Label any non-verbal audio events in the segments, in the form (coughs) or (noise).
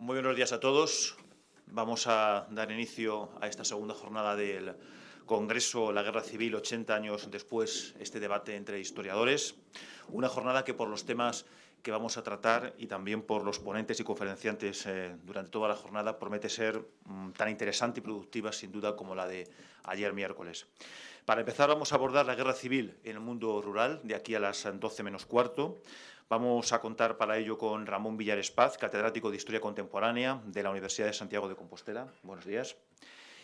Muy buenos días a todos. Vamos a dar inicio a esta segunda jornada del Congreso La Guerra Civil, 80 años después, este debate entre historiadores. Una jornada que por los temas que vamos a tratar y también por los ponentes y conferenciantes eh, durante toda la jornada promete ser mm, tan interesante y productiva, sin duda, como la de ayer miércoles. Para empezar, vamos a abordar la guerra civil en el mundo rural, de aquí a las 12 menos cuarto. Vamos a contar para ello con Ramón Villares Paz, catedrático de Historia Contemporánea de la Universidad de Santiago de Compostela. Buenos días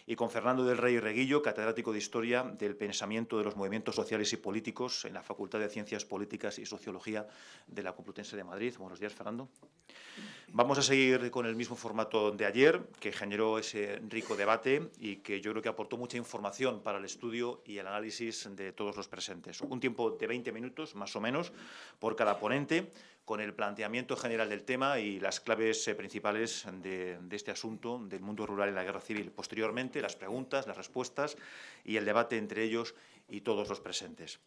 y con Fernando del Rey Reguillo, catedrático de Historia del Pensamiento de los Movimientos Sociales y Políticos en la Facultad de Ciencias Políticas y Sociología de la Complutense de Madrid. Buenos días, Fernando. Vamos a seguir con el mismo formato de ayer, que generó ese rico debate y que yo creo que aportó mucha información para el estudio y el análisis de todos los presentes. Un tiempo de 20 minutos, más o menos, por cada ponente, con el planteamiento general del tema y las claves eh, principales de, este asunto del mundo rural y la guerra civil. Posteriormente, las preguntas, las respuestas y el debate entre ellos y todos los presentes.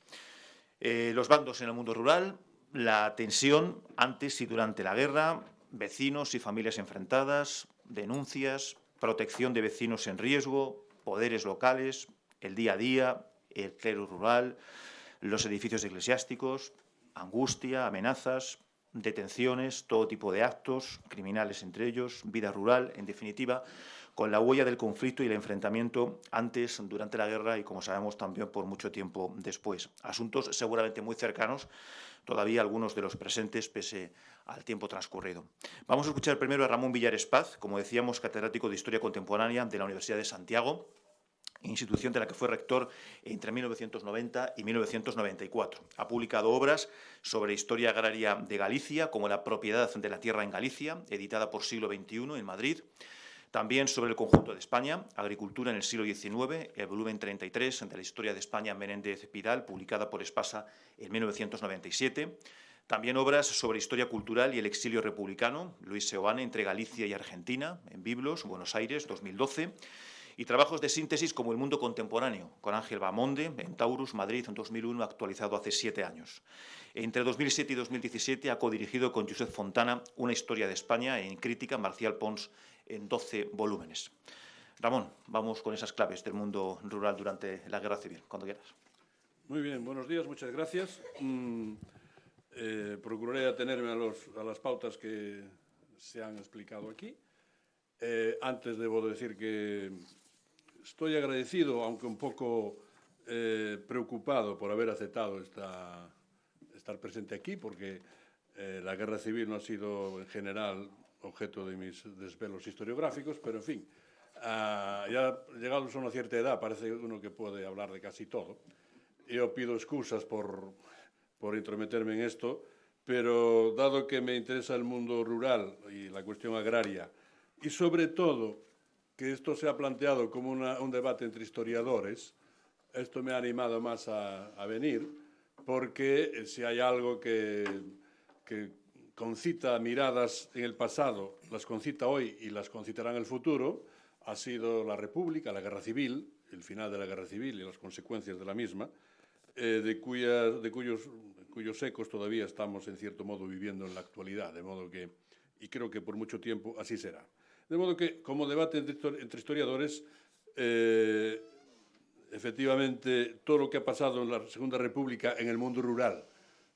Eh, los bandos en el mundo rural, la tensión antes y durante la guerra, vecinos y familias enfrentadas, denuncias, protección de vecinos en riesgo, poderes locales, el día a día, el clero rural, los edificios eclesiásticos, angustia, amenazas, detenciones, todo tipo de actos, criminales entre ellos, vida rural, en definitiva, con la huella del conflicto y el enfrentamiento antes, durante la guerra y, como sabemos, también por mucho tiempo después. Asuntos seguramente muy cercanos, todavía algunos de los presentes, pese al tiempo transcurrido. Vamos a escuchar primero a Ramón Villares Paz, como decíamos, catedrático de Historia Contemporánea de la Universidad de Santiago, institución de la que fue rector entre 1990 y 1994. Ha publicado obras sobre historia agraria de Galicia, como La propiedad de la tierra en Galicia, editada por Siglo XXI en Madrid. También sobre el conjunto de España, Agricultura en el siglo XIX, el volumen 33 de la Historia de España Menéndez Pidal, publicada por Espasa en 1997. También obras sobre historia cultural y el exilio republicano, Luis Seoane, entre Galicia y Argentina, en Biblos, Buenos Aires, 2012 y trabajos de síntesis como El mundo contemporáneo, con Ángel Bamonde, en Taurus, Madrid, en 2001, actualizado hace siete años. Entre 2007 y 2017 ha codirigido con Josep Fontana una historia de España en crítica, Marcial Pons, en 12 volúmenes. Ramón, vamos con esas claves del mundo rural durante la Guerra Civil, cuando quieras. Muy bien, buenos días, muchas gracias. Mm, eh, procuraré atenerme a, las pautas que se han explicado aquí. Eh, antes debo decir que estoy agradecido, aunque un poco eh, preocupado por haber aceptado esta, estar presente aquí, porque eh, la guerra civil no ha sido en general objeto de mis desvelos historiográficos, pero en fin, uh, ya llegados a una cierta edad parece uno que puede hablar de casi todo. Yo pido excusas por, por intrometerme en esto, pero dado que me interesa el mundo rural y la cuestión agraria, y sobre todo que esto se ha planteado como un debate entre historiadores, esto me ha animado más a, venir, porque eh, si hay algo que, que, concita miradas en el pasado, las concita hoy y las concitará en el futuro, ha sido la República, la Guerra Civil, el final de la Guerra Civil y las consecuencias de la misma, eh, de, de cuyos, cuyos ecos todavía estamos en cierto modo viviendo en la actualidad, de modo que, y creo que por mucho tiempo así será. De modo que, como debate entre historiadores, eh, efectivamente, todo lo que ha pasado en la Segunda República en el mundo rural,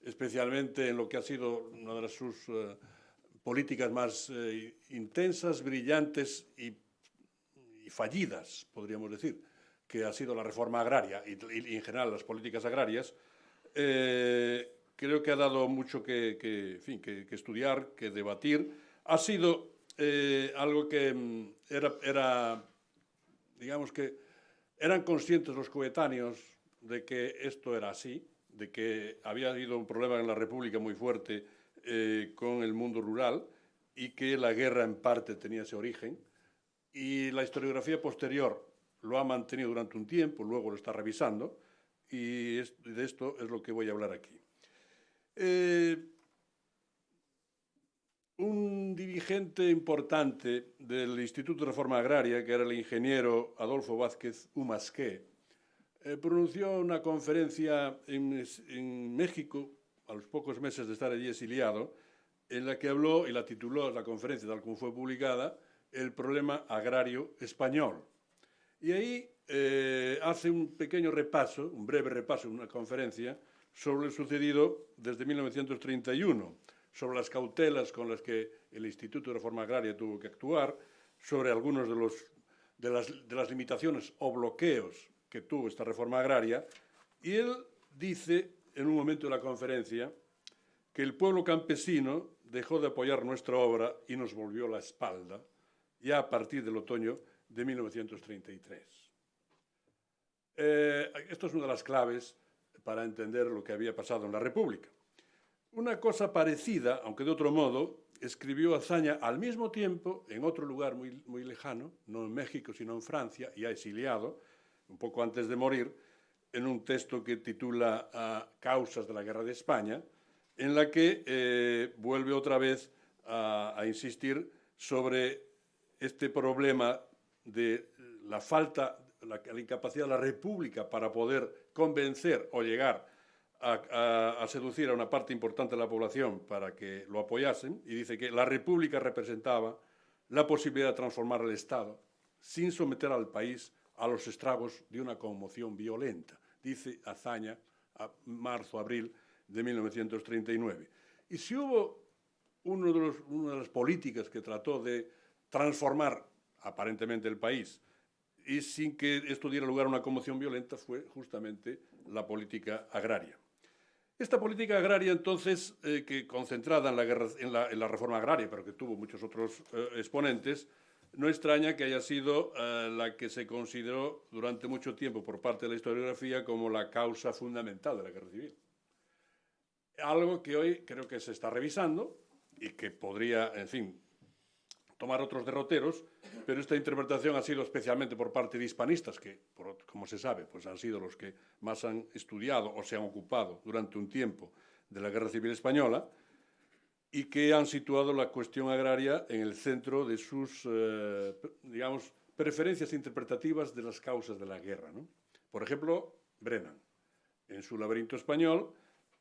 especialmente en lo que ha sido una de sus eh, políticas más eh, intensas, brillantes y, fallidas, podríamos decir, que ha sido la reforma agraria y, en general las políticas agrarias, creo que ha dado mucho que, que estudiar, que debatir. Ha sido eh, algo que mm, era, era, digamos que eran conscientes los coetáneos de que esto era así, de que había habido un problema en la República muy fuerte eh, con el mundo rural y que la guerra en parte tenía ese origen. Y la historiografía posterior lo ha mantenido durante un tiempo, luego lo está revisando, y de esto es lo que voy a hablar aquí. Eh, un dirigente importante del Instituto de Reforma Agraria, que era el ingeniero Adolfo Vázquez Humasqué, eh, pronunció una conferencia en, México, a los pocos meses de estar allí exiliado, en la que habló y la tituló la conferencia tal como fue publicada, El problema agrario español. Y ahí eh, hace un pequeño repaso, un breve repaso, una conferencia sobre lo sucedido desde 1931, sobre las cautelas con las que el Instituto de Reforma Agraria tuvo que actuar, sobre algunos de, de las limitaciones o bloqueos que tuvo esta reforma agraria, y él dice en un momento de la conferencia que el pueblo campesino dejó de apoyar nuestra obra y nos volvió la espalda, ya a partir del otoño de 1933. Eh, esto es una de las claves para entender lo que había pasado en la República. Una cosa parecida, aunque de otro modo, escribió Azaña al mismo tiempo en otro lugar muy, muy lejano, no en México, sino en Francia, ya exiliado, un poco antes de morir, en un texto que titula Causas de la Guerra de España, en la que eh, vuelve otra vez a, a insistir sobre este problema de la falta, la, la, incapacidad de la República para poder convencer o llegar a, seducir a una parte importante de la población para que lo apoyasen, y dice que la República representaba la posibilidad de transformar el Estado sin someter al país a los estragos de una conmoción violenta, dice Azaña a marzo, abril de 1939. Y si hubo una de las políticas que trató de transformar aparentemente el país y sin que esto diera lugar a una conmoción violenta fue justamente la política agraria. Esta política agraria, entonces, eh, que concentrada en la, reforma agraria, pero que tuvo muchos otros eh, exponentes, no extraña que haya sido eh, la que se consideró durante mucho tiempo por parte de la historiografía como la causa fundamental de la guerra civil. Algo que hoy creo que se está revisando y que podría, en fin, tomar otros derroteros, pero esta interpretación ha sido especialmente por parte de hispanistas, que, como se sabe, pues han sido los que más han estudiado o se han ocupado durante un tiempo de la Guerra Civil Española, y que han situado la cuestión agraria en el centro de sus, eh, digamos, preferencias interpretativas de las causas de la guerra. Por ejemplo, Brennan, en su laberinto español,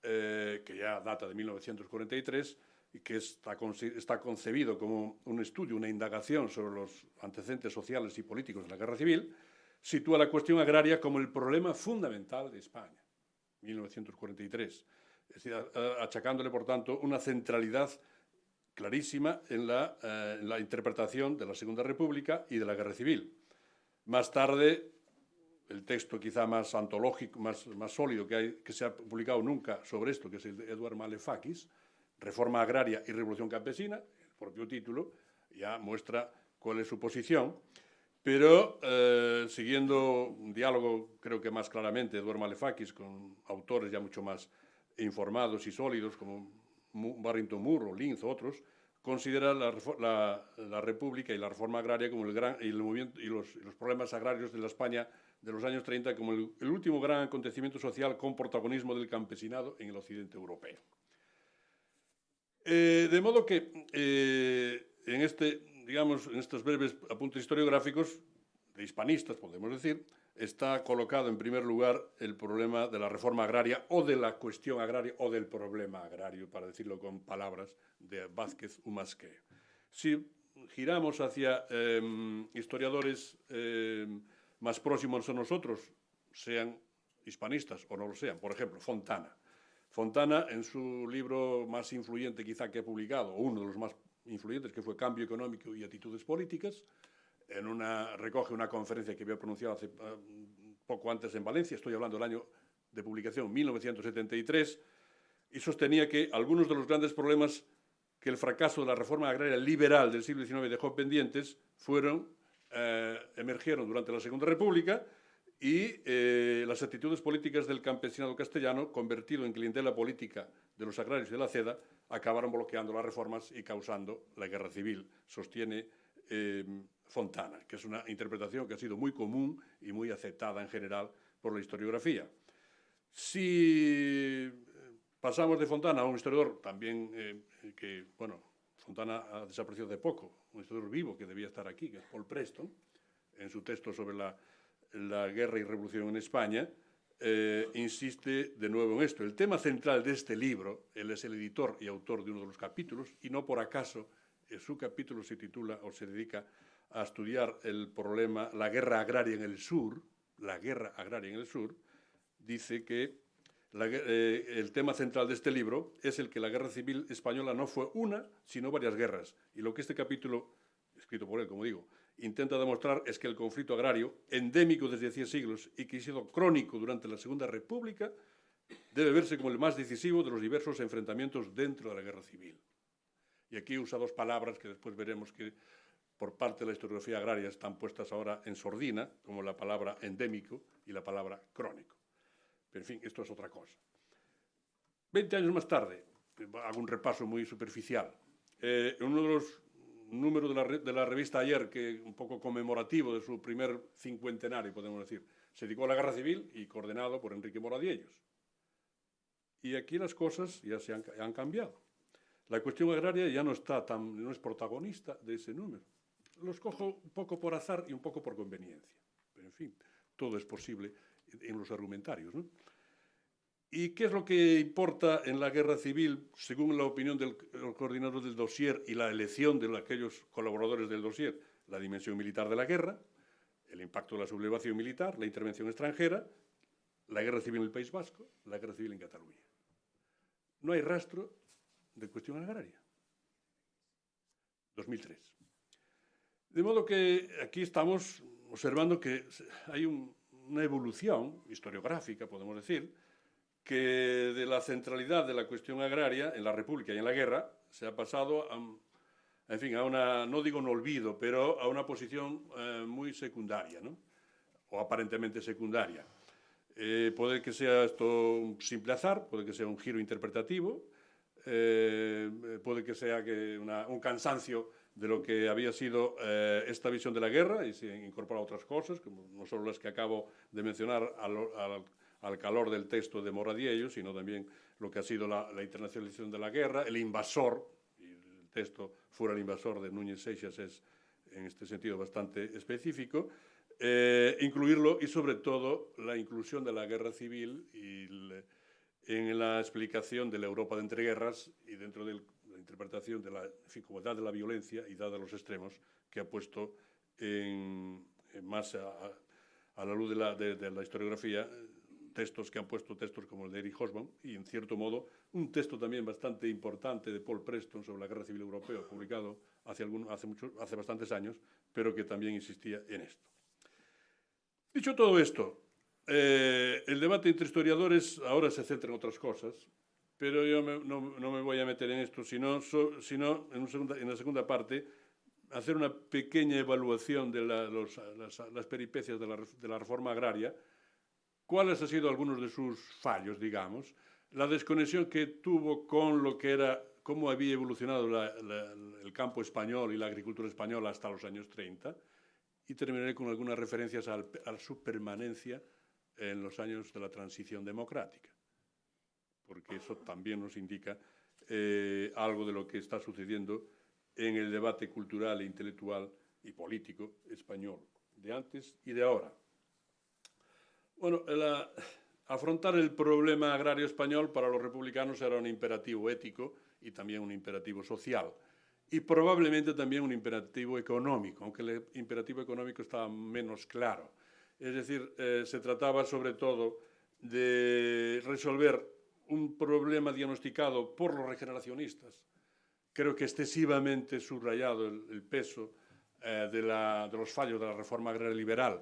eh, que ya data de 1943 y que está, concebido como un estudio, una indagación sobre los antecedentes sociales y políticos de la guerra civil, sitúa la cuestión agraria como el problema fundamental de España, 1943 es decir, achacándole, por tanto, una centralidad clarísima en la, eh, en la, interpretación de la Segunda República y de la Guerra Civil. Más tarde, el texto quizá más antológico, más, sólido que, se ha publicado nunca sobre esto, que es el de Eduard Malefakis, Reforma Agraria y Revolución Campesina, el propio título, ya muestra cuál es su posición, pero eh, siguiendo un diálogo, creo que más claramente, Eduard Malefakis, con autores ya mucho más informados y sólidos como Barrington Moore o Linz otros, considera la, República y la reforma agraria como el gran, y, movimiento, y, los, problemas agrarios de la España de los años 30 como el, último gran acontecimiento social con protagonismo del campesinado en el occidente europeo. Eh, de modo que eh, en, este, digamos, en estos breves apuntes historiográficos de hispanistas, podemos decir, está colocado en primer lugar el problema de la reforma agraria o de la cuestión agraria o del problema agrario, para decirlo con palabras de Vázquez Humasque. Si giramos hacia eh, historiadores eh, más próximos a nosotros, sean hispanistas o no lo sean, por ejemplo, Fontana. Fontana, en su libro más influyente quizá que ha publicado, uno de los más influyentes, que fue Cambio Económico y Actitudes Políticas, recoge una conferencia que había pronunciado hace uh, poco antes en Valencia, estoy hablando del año de publicación 1973, y sostenía que algunos de los grandes problemas que el fracaso de la reforma agraria liberal del siglo XIX dejó pendientes fueron, eh, emergieron durante la Segunda República y eh, las actitudes políticas del campesinado castellano, convertido en clientela política de los agrarios de la CEDA, acabaron bloqueando las reformas y causando la guerra civil, sostiene eh, Fontana, que es una interpretación que ha sido muy común y muy aceptada en general por la historiografía. Si eh, pasamos de Fontana a un historiador también que, bueno, Fontana ha desaparecido de poco, un historiador vivo que debía estar aquí, que es Paul Preston, en su texto sobre la, la guerra y revolución en España, eh, insiste de nuevo en esto. El tema central de este libro, él es el editor y autor de uno de los capítulos, y no por acaso eh, su capítulo se titula o se dedica a estudiar el problema, la guerra agraria en el sur, la guerra agraria en el sur, dice que eh, el tema central de este libro es el que la guerra civil española no fue una, sino varias guerras. Y lo que este capítulo, escrito por él, como digo, intenta demostrar es que el conflicto agrario, endémico desde hacía siglos y que ha sido crónico durante la Segunda República, debe verse como el más decisivo de los diversos enfrentamientos dentro de la guerra civil. Y aquí usa dos palabras que después veremos que por parte de la historiografía agraria están puestas ahora en sordina, como la palabra endémico y la palabra crónico. Pero, en fin, esto es otra cosa. Veinte años más tarde, hago un repaso muy superficial, eh, uno de los números de la, de la, revista Ayer, que un poco conmemorativo de su primer cincuentenario, podemos decir, se dedicó a la guerra civil y coordenado por Enrique Moradiellos. Y aquí las cosas ya se han, han cambiado. La cuestión agraria ya no, está tan, no es protagonista de ese número. Los cojo un poco por azar y un poco por conveniencia. Pero, en fin, todo es posible en los argumentarios. ¿no? ¿Y qué es lo que importa en la guerra civil, según la opinión del coordinador del dossier y la elección de aquellos colaboradores del dossier? La dimensión militar de la guerra, el impacto de la sublevación militar, la intervención extranjera, la guerra civil en el País Vasco, la guerra civil en Cataluña. No hay rastro de cuestión agraria. 2003. De modo que aquí estamos observando que hay un, una evolución historiográfica, podemos decir, que de la centralidad de la cuestión agraria en la República y en la guerra se ha pasado a, en fin, a una, no digo un olvido, pero a una posición eh, muy secundaria, ¿no? o aparentemente secundaria. Eh, puede que sea esto un simple azar, puede que sea un giro interpretativo, eh, puede que sea que una, un cansancio de lo que había sido eh, esta visión de la guerra y se incorpora otras cosas, como no solo las que acabo de mencionar al, al, al calor del texto de Moradiello, sino también lo que ha sido la, la, internacionalización de la guerra, el invasor, y el texto fuera el invasor de Núñez Seixas es en este sentido bastante específico, eh, incluirlo y sobre todo la inclusión de la guerra civil y el, en la explicación de la Europa de entreguerras y dentro del interpretación de la dificultad de la violencia y dada los extremos que ha puesto en, en más a, a, la luz de la, de, de la historiografía textos que han puesto textos como el de Eric Hobsbawm y, en cierto modo, un texto también bastante importante de Paul Preston sobre la Guerra Civil Europea, publicado hace, algún, hace, mucho, hace bastantes años, pero que también insistía en esto. Dicho todo esto, eh, el debate entre historiadores ahora se centra en otras cosas, pero yo me, no, no, me voy a meter en esto, sino, so, sino en, segunda, en, la segunda parte hacer una pequeña evaluación de la, los, las, las, peripecias de la, de la, reforma agraria, cuáles han sido algunos de sus fallos, digamos, la desconexión que tuvo con lo que era, cómo había evolucionado la, el campo español y la agricultura española hasta los años 30, y terminaré con algunas referencias al, a su permanencia en los años de la transición democrática porque eso también nos indica eh, algo de lo que está sucediendo en el debate cultural e intelectual y político español, de antes y de ahora. Bueno, afrontar el problema agrario español para los republicanos era un imperativo ético y también un imperativo social, y probablemente también un imperativo económico, aunque el imperativo económico estaba menos claro. Es decir, eh, se trataba sobre todo de resolver un problema diagnosticado por los regeneracionistas, creo que excesivamente subrayado el, peso eh, de, los fallos de la reforma agraria liberal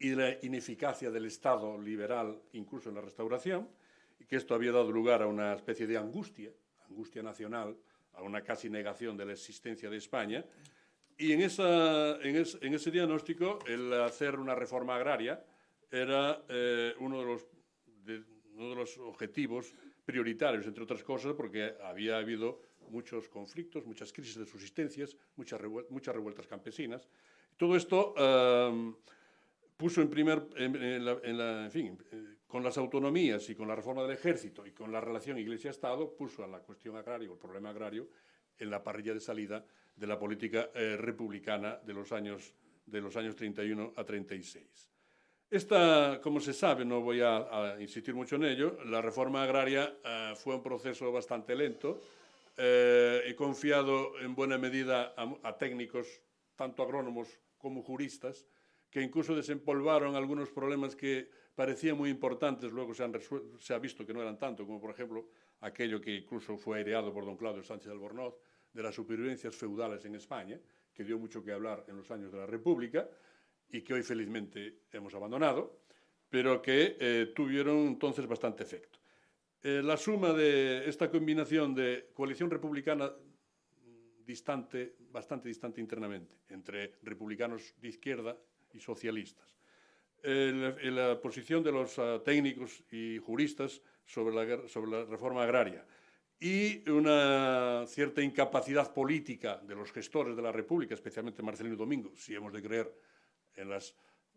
y de la ineficacia del Estado liberal, incluso en la restauración, y que esto había dado lugar a una especie de angustia, angustia nacional, a una casi negación de la existencia de España. Y en, esa, en, es, en ese diagnóstico, el hacer una reforma agraria era eh, uno, de los, de, uno de los objetivos prioritarios, entre otras cosas, porque había habido muchos conflictos, muchas crisis de subsistencias, muchas, revuel muchas revueltas campesinas. Todo esto um, puso en primer, en, en, la, en, la, en fin, eh, con las autonomías y con la reforma del ejército y con la relación Iglesia-Estado, puso a la cuestión agraria el problema agrario en la parrilla de salida de la política eh, republicana de los, años, de los años 31 a 36. Esta, como se sabe, no voy a, a insistir mucho en ello, la reforma agraria eh, fue un proceso bastante lento eh, y confiado en buena medida a, a técnicos, tanto agrónomos como juristas, que incluso desempolvaron algunos problemas que parecían muy importantes, luego se, ha visto que no eran tanto, como por ejemplo aquello que incluso fue aireado por don Claudio Sánchez Albornoz, de las supervivencias feudales en España, que dio mucho que hablar en los años de la República y que hoy felizmente hemos abandonado, pero que eh, tuvieron entonces bastante efecto. Eh, la suma de esta combinación de coalición republicana bastante distante internamente, entre republicanos de izquierda y socialistas, la posición de los uh, técnicos y juristas sobre la, reforma agraria, y una cierta incapacidad política de los gestores de la República, especialmente Marcelino Domingo, si hemos de creer en,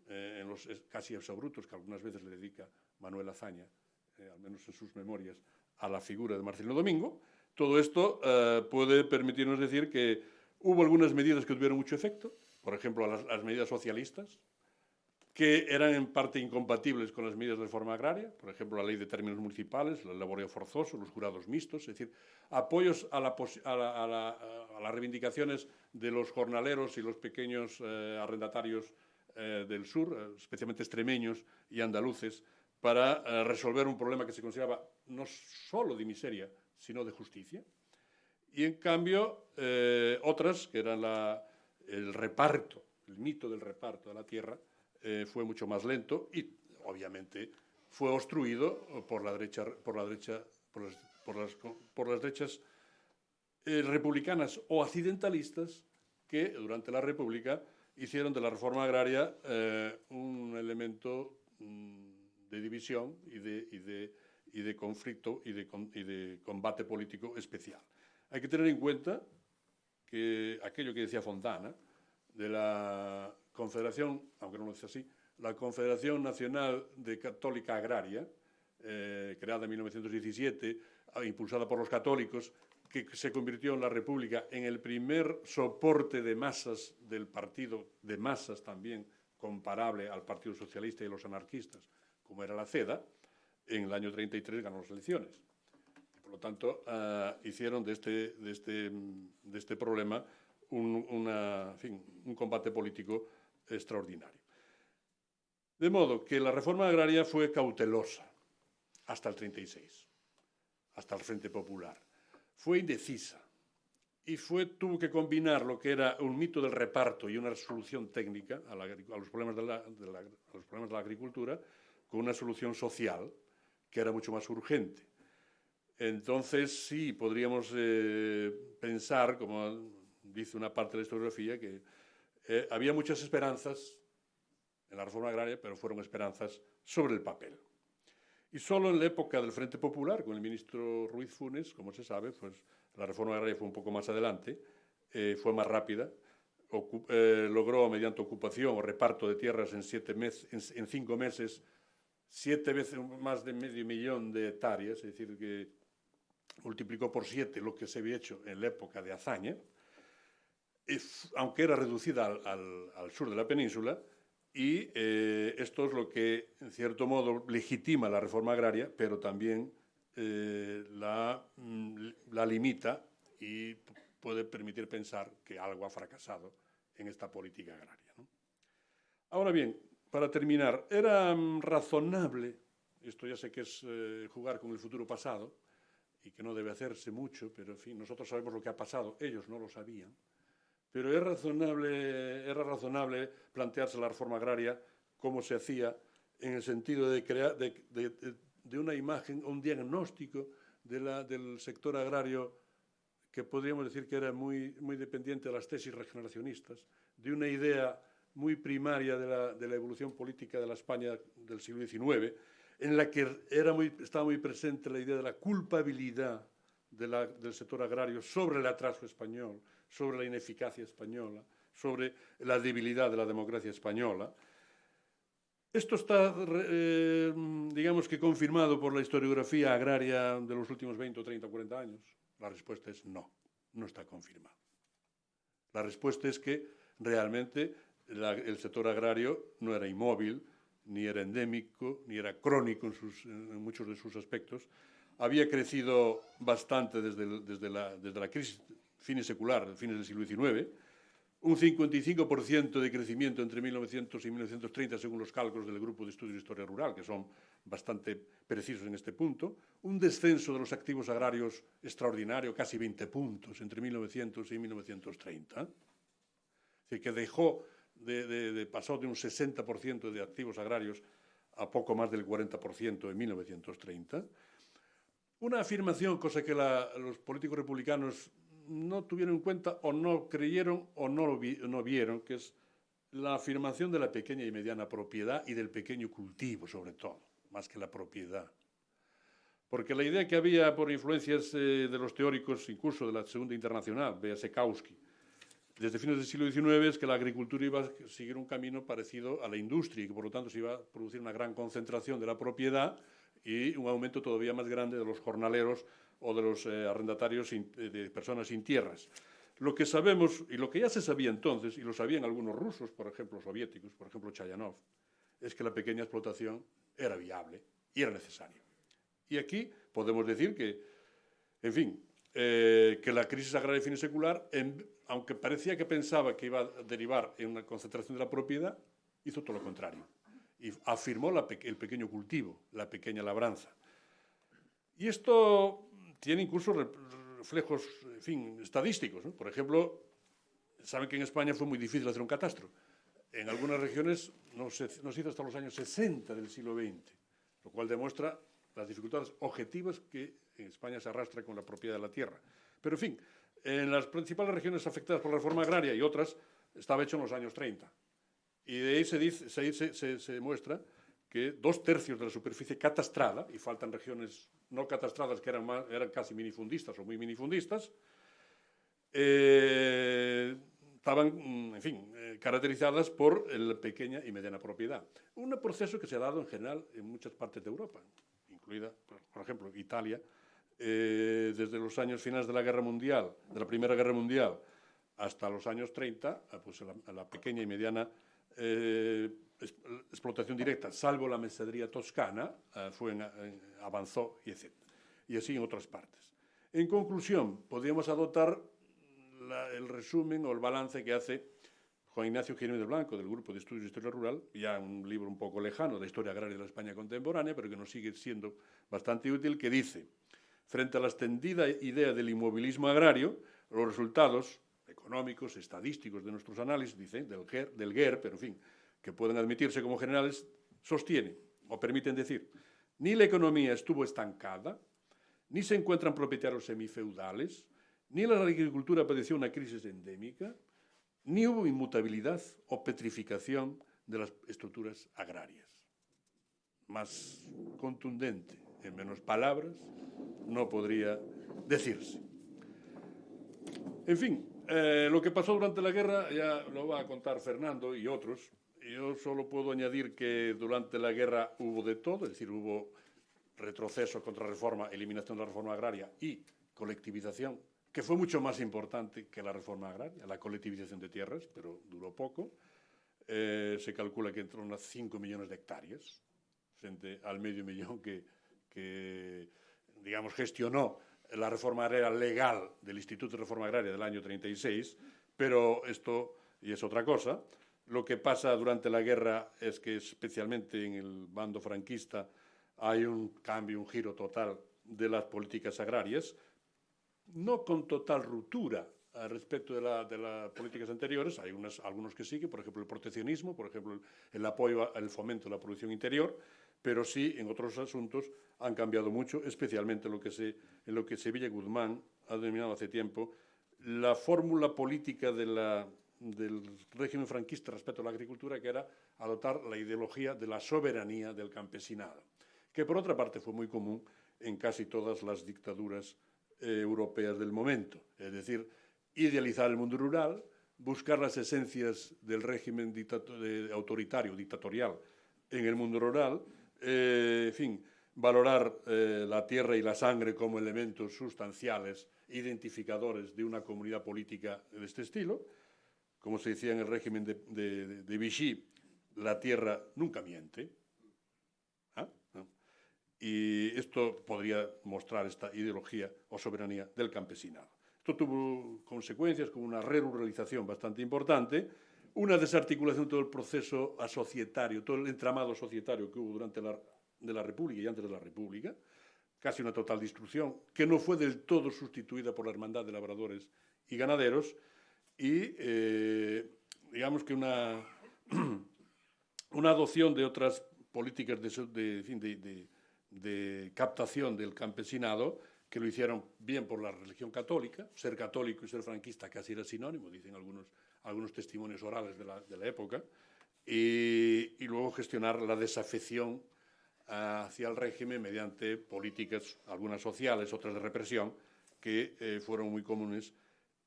eh, los casi exabrutos que algunas veces le dedica Manuel Azaña, eh, al menos en sus memorias, a la figura de Marcelino Domingo. Todo esto eh, puede permitirnos decir que hubo algunas medidas que tuvieron mucho efecto, por ejemplo, las, las medidas socialistas, que eran en parte incompatibles con las medidas de reforma agraria, por ejemplo, la ley de términos municipales, el laborio forzoso, los jurados mixtos, es decir, apoyos a, la, a, la, a, la, a las reivindicaciones de los jornaleros y los pequeños eh, arrendatarios eh, del sur, eh, especialmente extremeños y andaluces, para eh, resolver un problema que se consideraba no solo de miseria, sino de justicia. Y en cambio, eh, otras, que eran la, el reparto, el mito del reparto de la tierra, eh, fue mucho más lento y, obviamente, fue obstruido por la derecha, por la derecha, por las, por las, por las derechas eh, republicanas o accidentalistas que durante la República hicieron de la reforma agraria eh, un elemento mm, de división y de, y de, y de conflicto y de, y de combate político especial. Hay que tener en cuenta que aquello que decía Fontana, de la Confederación, aunque no lo es así, la Confederación Nacional de Católica Agraria, eh, creada en 1917, impulsada por los católicos, que se convirtió en la República en el primer soporte de masas del partido, de masas también comparable al Partido Socialista y los anarquistas, como era la CEDA, en el año 33 ganó las elecciones. Por lo tanto, uh, hicieron de este, este, este problema un, combate político extraordinario. De modo que la reforma agraria fue cautelosa hasta el 36, hasta el Frente Popular. Fue indecisa y tuvo que combinar lo que era un mito del reparto y una solución técnica a los problemas de la agricultura con una solución social que era mucho más urgente. Entonces, sí, podríamos eh, pensar, como dice una parte de la historiografía, que eh, había muchas esperanzas en la reforma agraria, pero fueron esperanzas sobre el papel. Y solo en la época del Frente Popular, con el ministro Ruiz Funes, como se sabe, pues la reforma agraria fue un poco más adelante, eh, fue más rápida, eh, logró mediante ocupación o reparto de tierras en, siete mes, en, en, cinco meses siete veces más de medio millón de hectáreas, es decir, que multiplicó por siete lo que se había hecho en la época de Azaña, aunque era reducida al, sur de la península, y eh, esto es lo que, en cierto modo, legitima la reforma agraria, pero también eh, la, mm, la, limita y puede permitir pensar que algo ha fracasado en esta política agraria. Ahora bien, para terminar, era mm, razonable, esto ya sé que es eh, jugar con el futuro pasado y que no debe hacerse mucho, pero fin, nosotros sabemos lo que ha pasado, ellos no lo sabían, pero es razonable, era razonable plantearse la reforma agraria como se hacía en el sentido de, crear, de, de, de una imagen, un diagnóstico de la, del sector agrario que podríamos decir que era muy, muy dependiente de las tesis regeneracionistas, de una idea muy primaria de la, de la evolución política de la España del siglo XIX, en la que estaba muy presente la idea de la culpabilidad del sector agrario sobre el atraso español, sobre la ineficacia española, sobre la debilidad de la democracia española. Esto está, eh, digamos que, confirmado por la historiografía agraria de los últimos 20, 30 o 40 años. La respuesta es no, no está confirmado. La respuesta es que realmente el sector agrario no era inmóvil, ni era endémico, ni era crónico en, sus, en muchos de sus aspectos. Había crecido bastante desde, la, crisis fines secular, fines del siglo XIX, un 55% de crecimiento entre 1900 y 1930 según los cálculos del Grupo de Estudios de Historia Rural, que son bastante precisos en este punto, un descenso de los activos agrarios extraordinario, casi 20 puntos entre 1900 y 1930, es decir, que dejó de, de, de pasó de un 60% de activos agrarios a poco más del 40% en 1930. Una afirmación, cosa que los políticos republicanos no tuvieron en cuenta o no creyeron o no, no vieron, que es la afirmación de la pequeña y mediana propiedad y del pequeño cultivo, sobre todo, más que la propiedad. Porque la idea que había por influencias eh, de los teóricos, incluso de la Segunda Internacional, Sekowski, desde fines del siglo XIX es que la agricultura iba a seguir un camino parecido a la industria y que por lo tanto se iba a producir una gran concentración de la propiedad y un aumento todavía más grande de los jornaleros o de los eh, arrendatarios eh, de personas sin tierras. Lo que sabemos, y lo que ya se sabía entonces, y lo sabían algunos rusos, por ejemplo, soviéticos, por ejemplo, Chayanov, es que la pequeña explotación era viable y era necesaria. Y aquí podemos decir que, en fin, eh, que la crisis agraria fin secular, en, aunque parecía que pensaba que iba a derivar en una concentración de la propiedad, hizo todo lo contrario. Y afirmó el pequeño cultivo, la pequeña labranza. Y esto tiene incluso reflejos, en fin, estadísticos. Por ejemplo, saben que en España fue muy difícil hacer un catastro. En algunas regiones no se, no se hizo hasta los años 60 del siglo XX, lo cual demuestra las dificultades objetivas que en España se arrastra con la propiedad de la tierra. Pero, en fin, en las principales regiones afectadas por la reforma agraria y otras, estaba hecho en los años 30. Y de ahí se, dice, se, se, se muestra que dos tercios de la superficie catastrada, y faltan regiones no catastradas que eran, más, eran casi minifundistas o muy minifundistas, eh, estaban, mm, en fin, eh, caracterizadas por la pequeña y mediana propiedad. Un proceso que se ha dado en general en muchas partes de Europa, incluida, por ejemplo, Italia, eh, desde los años finales de la Guerra Mundial, de la Primera Guerra Mundial, hasta los años 30, pues la, la pequeña y mediana eh, explotación directa, salvo la mesadería toscana, eh, fue en, avanzó y etc. Y así en otras partes. En conclusión, podríamos adoptar la, el resumen o el balance que hace Juan Ignacio Jiménez Blanco, del Grupo de Estudios de Historia Rural, ya un libro un poco lejano de historia agraria de la España contemporánea, pero que nos sigue siendo bastante útil, que dice, frente a la extendida idea del inmovilismo agrario, los resultados económicos, estadísticos de nuestros análisis, dice, del GER, del GER pero en fin, que pueden admitirse como generales, sostienen o permiten decir, ni la economía estuvo estancada, ni se encuentran propietarios semifeudales, ni la agricultura padeció una crisis endémica, ni hubo inmutabilidad o petrificación de las estructuras agrarias. Más contundente, en menos palabras, no podría decirse. En fin, eh, lo que pasó durante la guerra ya lo va a contar Fernando y otros, yo solo puedo añadir que durante la guerra hubo de todo, es decir, hubo retroceso contra reforma, eliminación de la reforma agraria y colectivización, que fue mucho más importante que la reforma agraria, la colectivización de tierras, pero duró poco. Eh, se calcula que entró unas 5 millones de hectáreas, frente al medio millón que, que digamos, gestionó la reforma agraria legal del Instituto de Reforma Agraria del año 36, pero esto, y es otra cosa, lo que pasa durante la guerra es que especialmente en el bando franquista hay un cambio, un giro total de las políticas agrarias, no con total ruptura respecto de, la, de, las políticas anteriores, hay unas, algunos que siguen, por ejemplo el proteccionismo, por ejemplo el apoyo al fomento de la producción interior, pero sí en otros asuntos han cambiado mucho, especialmente en lo que, se, en lo que Sevilla Guzmán ha denominado hace tiempo la fórmula política del régimen franquista respecto a la agricultura, que era adoptar la ideología de la soberanía del campesinado, que por otra parte fue muy común en casi todas las dictaduras eh, europeas del momento, es decir, idealizar el mundo rural, buscar las esencias del régimen autoritario, dictatorial en el mundo rural, eh, en fin, valorar eh, la tierra y la sangre como elementos sustanciales, identificadores de una comunidad política de este estilo, como se decía en el régimen de, de, Vichy, la tierra nunca miente. ¿Ah? Y esto podría mostrar esta ideología o soberanía del campesinado. Esto tuvo consecuencias como una ruralización bastante importante, una desarticulación de todo el proceso asocietario, todo el entramado societario que hubo durante la, de la República y antes de la República, casi una total destrucción, que no fue del todo sustituida por la Hermandad de Labradores y Ganaderos, y eh, digamos que una, (clears throat) una adopción de otras políticas de captación del campesinado, que lo hicieron bien por la religión católica, ser católico y ser franquista casi era sinónimo, dicen algunos, algunos testimonios orales de la, de la época, y, luego gestionar la desafección hacia el régimen mediante políticas, algunas sociales, otras de represión, que eh, fueron muy comunes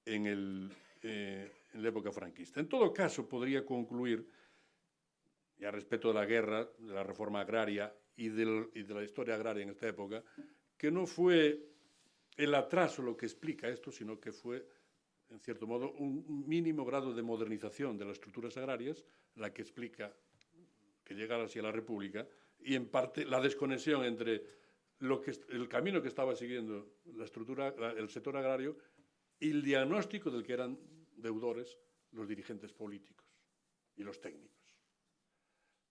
en, el, eh, en la época franquista. En todo caso, podría concluir, ya respecto de la guerra, de la reforma agraria y, del, y de la historia agraria en esta época, que no fue el atraso lo que explica esto, sino que fue, en cierto modo, un mínimo grado de modernización de las estructuras agrarias la que explica que llegara así a la República y, en parte, la desconexión entre lo que, el camino que estaba siguiendo la estructura, el sector agrario y el diagnóstico del que eran deudores los dirigentes políticos y los técnicos.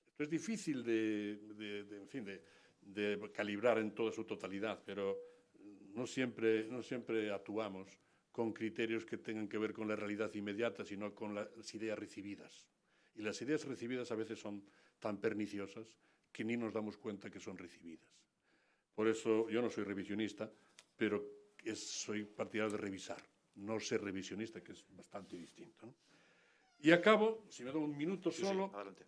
Esto es difícil de, de, de en fin, de calibrar en toda su totalidad, pero no siempre, no siempre actuamos con criterios que tengan que ver con la realidad inmediata, sino con las ideas recibidas. Y las ideas recibidas a veces son tan perniciosas que ni nos damos cuenta que son recibidas. Por eso yo no soy revisionista, pero es, soy partidario de revisar, no ser revisionista, que es bastante distinto. ¿no? Y acabo, si me doy un minuto Sí, solo, sí,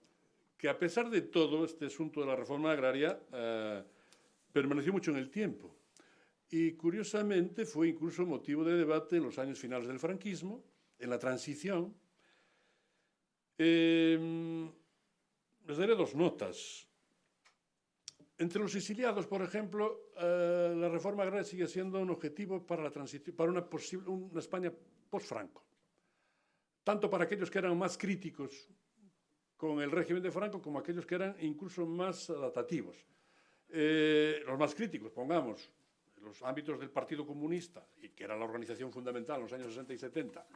que a pesar de todo, este asunto de la reforma agraria eh, permaneció mucho en el tiempo. Y curiosamente fue incluso motivo de debate en los años finales del franquismo, en la transición. Eh, les daré dos notas. Entre los exiliados, por ejemplo, eh, la reforma agraria sigue siendo un objetivo para, la transición, para una, posible, una España post-Franco. Tanto para aquellos que eran más críticos con el régimen de Franco como aquellos que eran incluso más adaptativos. Eh, los más críticos, pongamos, los ámbitos del Partido Comunista, que era la organización fundamental en los años 60 y 70,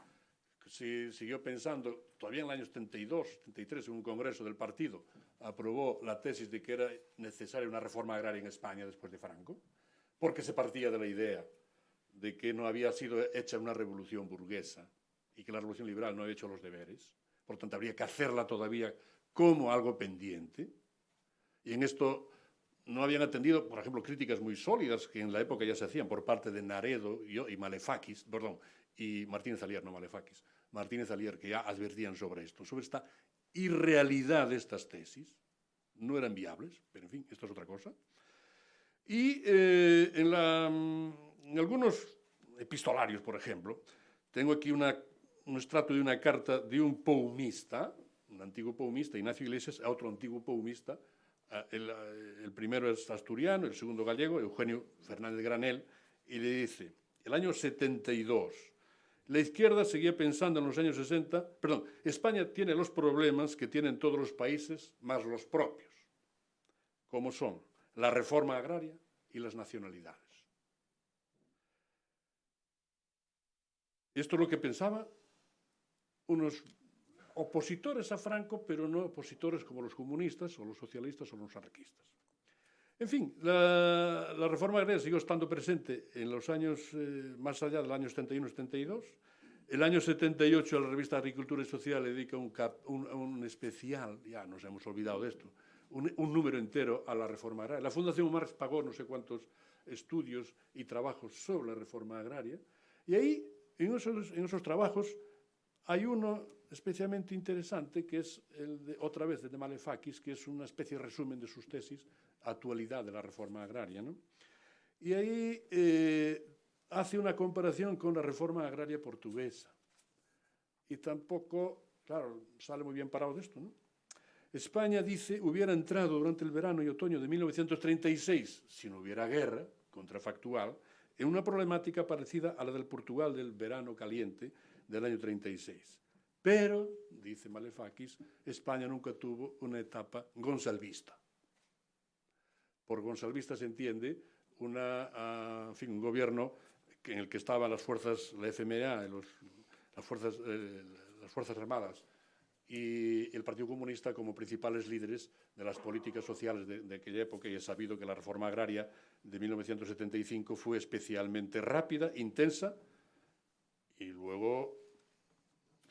si, siguió pensando, todavía en el año 72, 73, en un congreso del partido, aprobó la tesis de que era necesaria una reforma agraria en España después de Franco, porque se partía de la idea de que no había sido hecha una revolución burguesa y que la revolución liberal no había hecho los deberes, por tanto habría que hacerla todavía como algo pendiente, y en esto no habían atendido, por ejemplo, críticas muy sólidas que en la época ya se hacían por parte de Naredo y, Malefakis, perdón, y Martínez Alier, no Malefakis, Martínez Alier, que ya advertían sobre esto, sobre esta irrealidad de estas tesis, no eran viables, pero en fin, esto es otra cosa. Y eh, en, algunos epistolarios, por ejemplo, tengo aquí un extracto de una carta de un poumista, un antiguo poumista, Ignacio Iglesias, a otro antiguo poumista, el, el, primero es asturiano, el segundo gallego, Eugenio Fernández Granel, y le dice, el año 72, la izquierda seguía pensando en los años 60, perdón, España tiene los problemas que tienen todos los países, más los propios, como son la reforma agraria y las nacionalidades. Esto es lo que pensaban unos opositores a Franco, pero no opositores como los comunistas o los socialistas o los anarquistas. En fin, la, la reforma agraria siguió estando presente en los años eh, más allá del año 71-72. El año 78 la revista Agricultura y Social le dedica un, cap, un, un, especial, ya nos hemos olvidado de esto, un, un, número entero a la reforma agraria. La Fundación Marx pagó no sé cuántos estudios y trabajos sobre la reforma agraria. Y ahí, en esos, en esos trabajos, hay uno especialmente interesante, que es el de, otra vez de Malefakis, que es una especie de resumen de sus tesis, actualidad de la reforma agraria. ¿no? Y ahí eh, hace una comparación con la reforma agraria portuguesa. Y tampoco, claro, sale muy bien parado de esto. ¿no? España, dice, hubiera entrado durante el verano y otoño de 1936, si no hubiera guerra contrafactual, en una problemática parecida a la del Portugal del verano caliente del año 36 Pero, dice Malefakis, España nunca tuvo una etapa gonsalvista. Por gonsalvista se entiende una, en fin, un gobierno en el que estaban las fuerzas, la FMA, los, las, fuerzas, eh, las Fuerzas Armadas y el Partido Comunista como principales líderes de las políticas sociales de, de, aquella época y es sabido que la reforma agraria de 1975 fue especialmente rápida, intensa y luego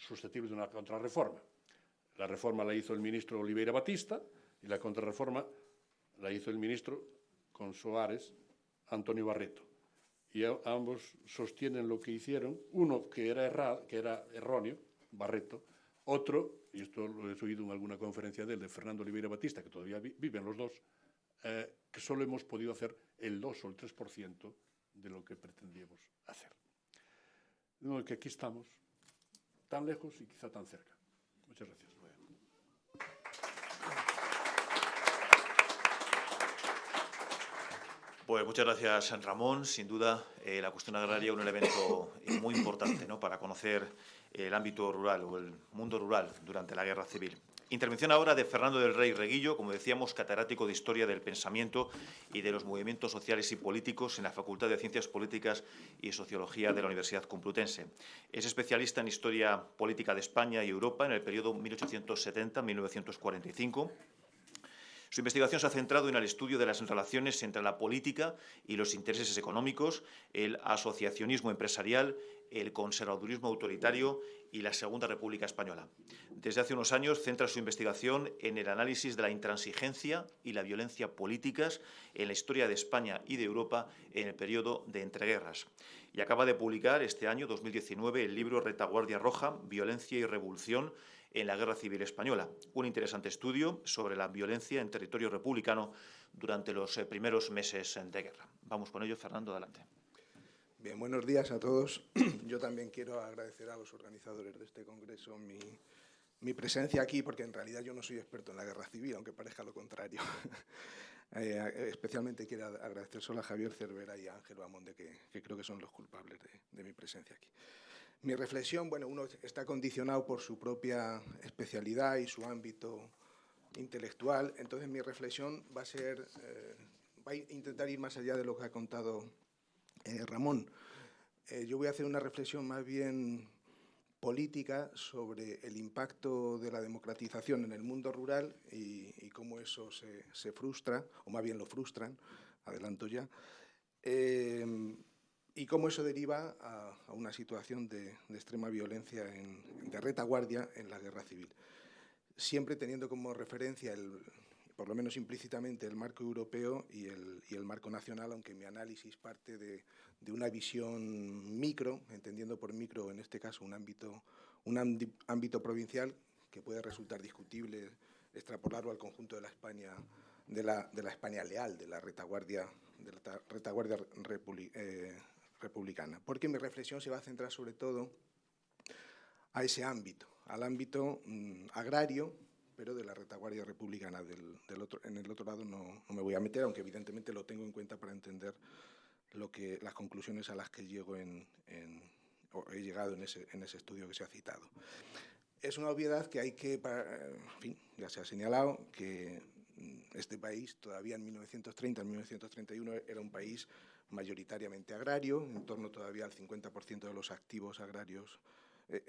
susceptible de una contrarreforma. La reforma la hizo el ministro Oliveira Batista y la contrarreforma la hizo el ministro con Soares Antonio Barreto. Y ambos sostienen lo que hicieron, uno que era, errado, que era erróneo, Barreto, otro, y esto lo he oído en alguna conferencia de él, de Fernando Oliveira Batista, que todavía vi, viven los dos, eh, que solo hemos podido hacer el 2 o el 3% de lo que pretendíamos hacer. Modo que aquí estamos, tan lejos y quizá tan cerca. Muchas gracias. Pues muchas gracias, San Ramón. Sin duda, eh, la cuestión agraria es un elemento muy importante ¿no? para conocer el ámbito rural o el mundo rural durante la Guerra Civil. Intervención ahora de Fernando del Rey Reguillo, como decíamos, catedrático de Historia del Pensamiento y de los Movimientos Sociales y Políticos en la Facultad de Ciencias Políticas y Sociología de la Universidad Complutense. Es especialista en Historia Política de España y Europa en el periodo 1870-1945 su investigación se ha centrado en el estudio de las relaciones entre la política y los intereses económicos, el asociacionismo empresarial, el conservadurismo autoritario y la Segunda República Española. Desde hace unos años centra su investigación en el análisis de la intransigencia y la violencia políticas en la historia de España y de Europa en el periodo de entreguerras. Y acaba de publicar este año, 2019, el libro Retaguardia Roja, Violencia y Revolución, en la Guerra Civil Española. Un interesante estudio sobre la violencia en territorio republicano durante los eh, primeros meses de guerra. Vamos con ello, Fernando, adelante. Buenos días a todos. (clears throat) Yo también quiero agradecer a los organizadores de este congreso mi, presencia aquí, porque en realidad yo no soy experto en la guerra civil, aunque parezca lo contrario. (laughs) eh, especialmente quiero agradecer solo a Javier Cervera y a Ángel Bamonde, que, que creo que son los culpables de, de mi presencia aquí. Mi reflexión, bueno, uno está condicionado por su propia especialidad y su ámbito intelectual, entonces mi reflexión va a ser, eh, va a intentar ir más allá de lo que ha contado eh, Ramón. Eh, yo voy a hacer una reflexión más bien política sobre el impacto de la democratización en el mundo rural y, cómo eso se, frustra, o más bien lo frustran, adelanto ya, eh, y cómo eso deriva a, una situación de, de extrema violencia, en, de retaguardia en la guerra civil. Siempre teniendo como referencia, el, por lo menos implícitamente, el marco europeo y el, y el marco nacional, aunque mi análisis parte de, de, una visión micro, entendiendo por micro en este caso un ámbito, un ámbito provincial que puede resultar discutible extrapolarlo al conjunto de la España, de la, de la España leal, de la retaguardia, de la retaguardia eh, republicana, porque mi reflexión se va a centrar sobre todo a ese ámbito, al ámbito mmm, agrario, pero de la retaguardia republicana. Del, del otro, en el otro lado no, no, me voy a meter, aunque evidentemente lo tengo en cuenta para entender lo que, las conclusiones a las que llego en, en, o he llegado en ese, en ese estudio que se ha citado. Es una obviedad que hay que, para, en fin, ya se ha señalado que este país todavía en 1930, en 1931 era un país mayoritariamente agrario, en torno todavía al 50% de los activos agrarios, eh,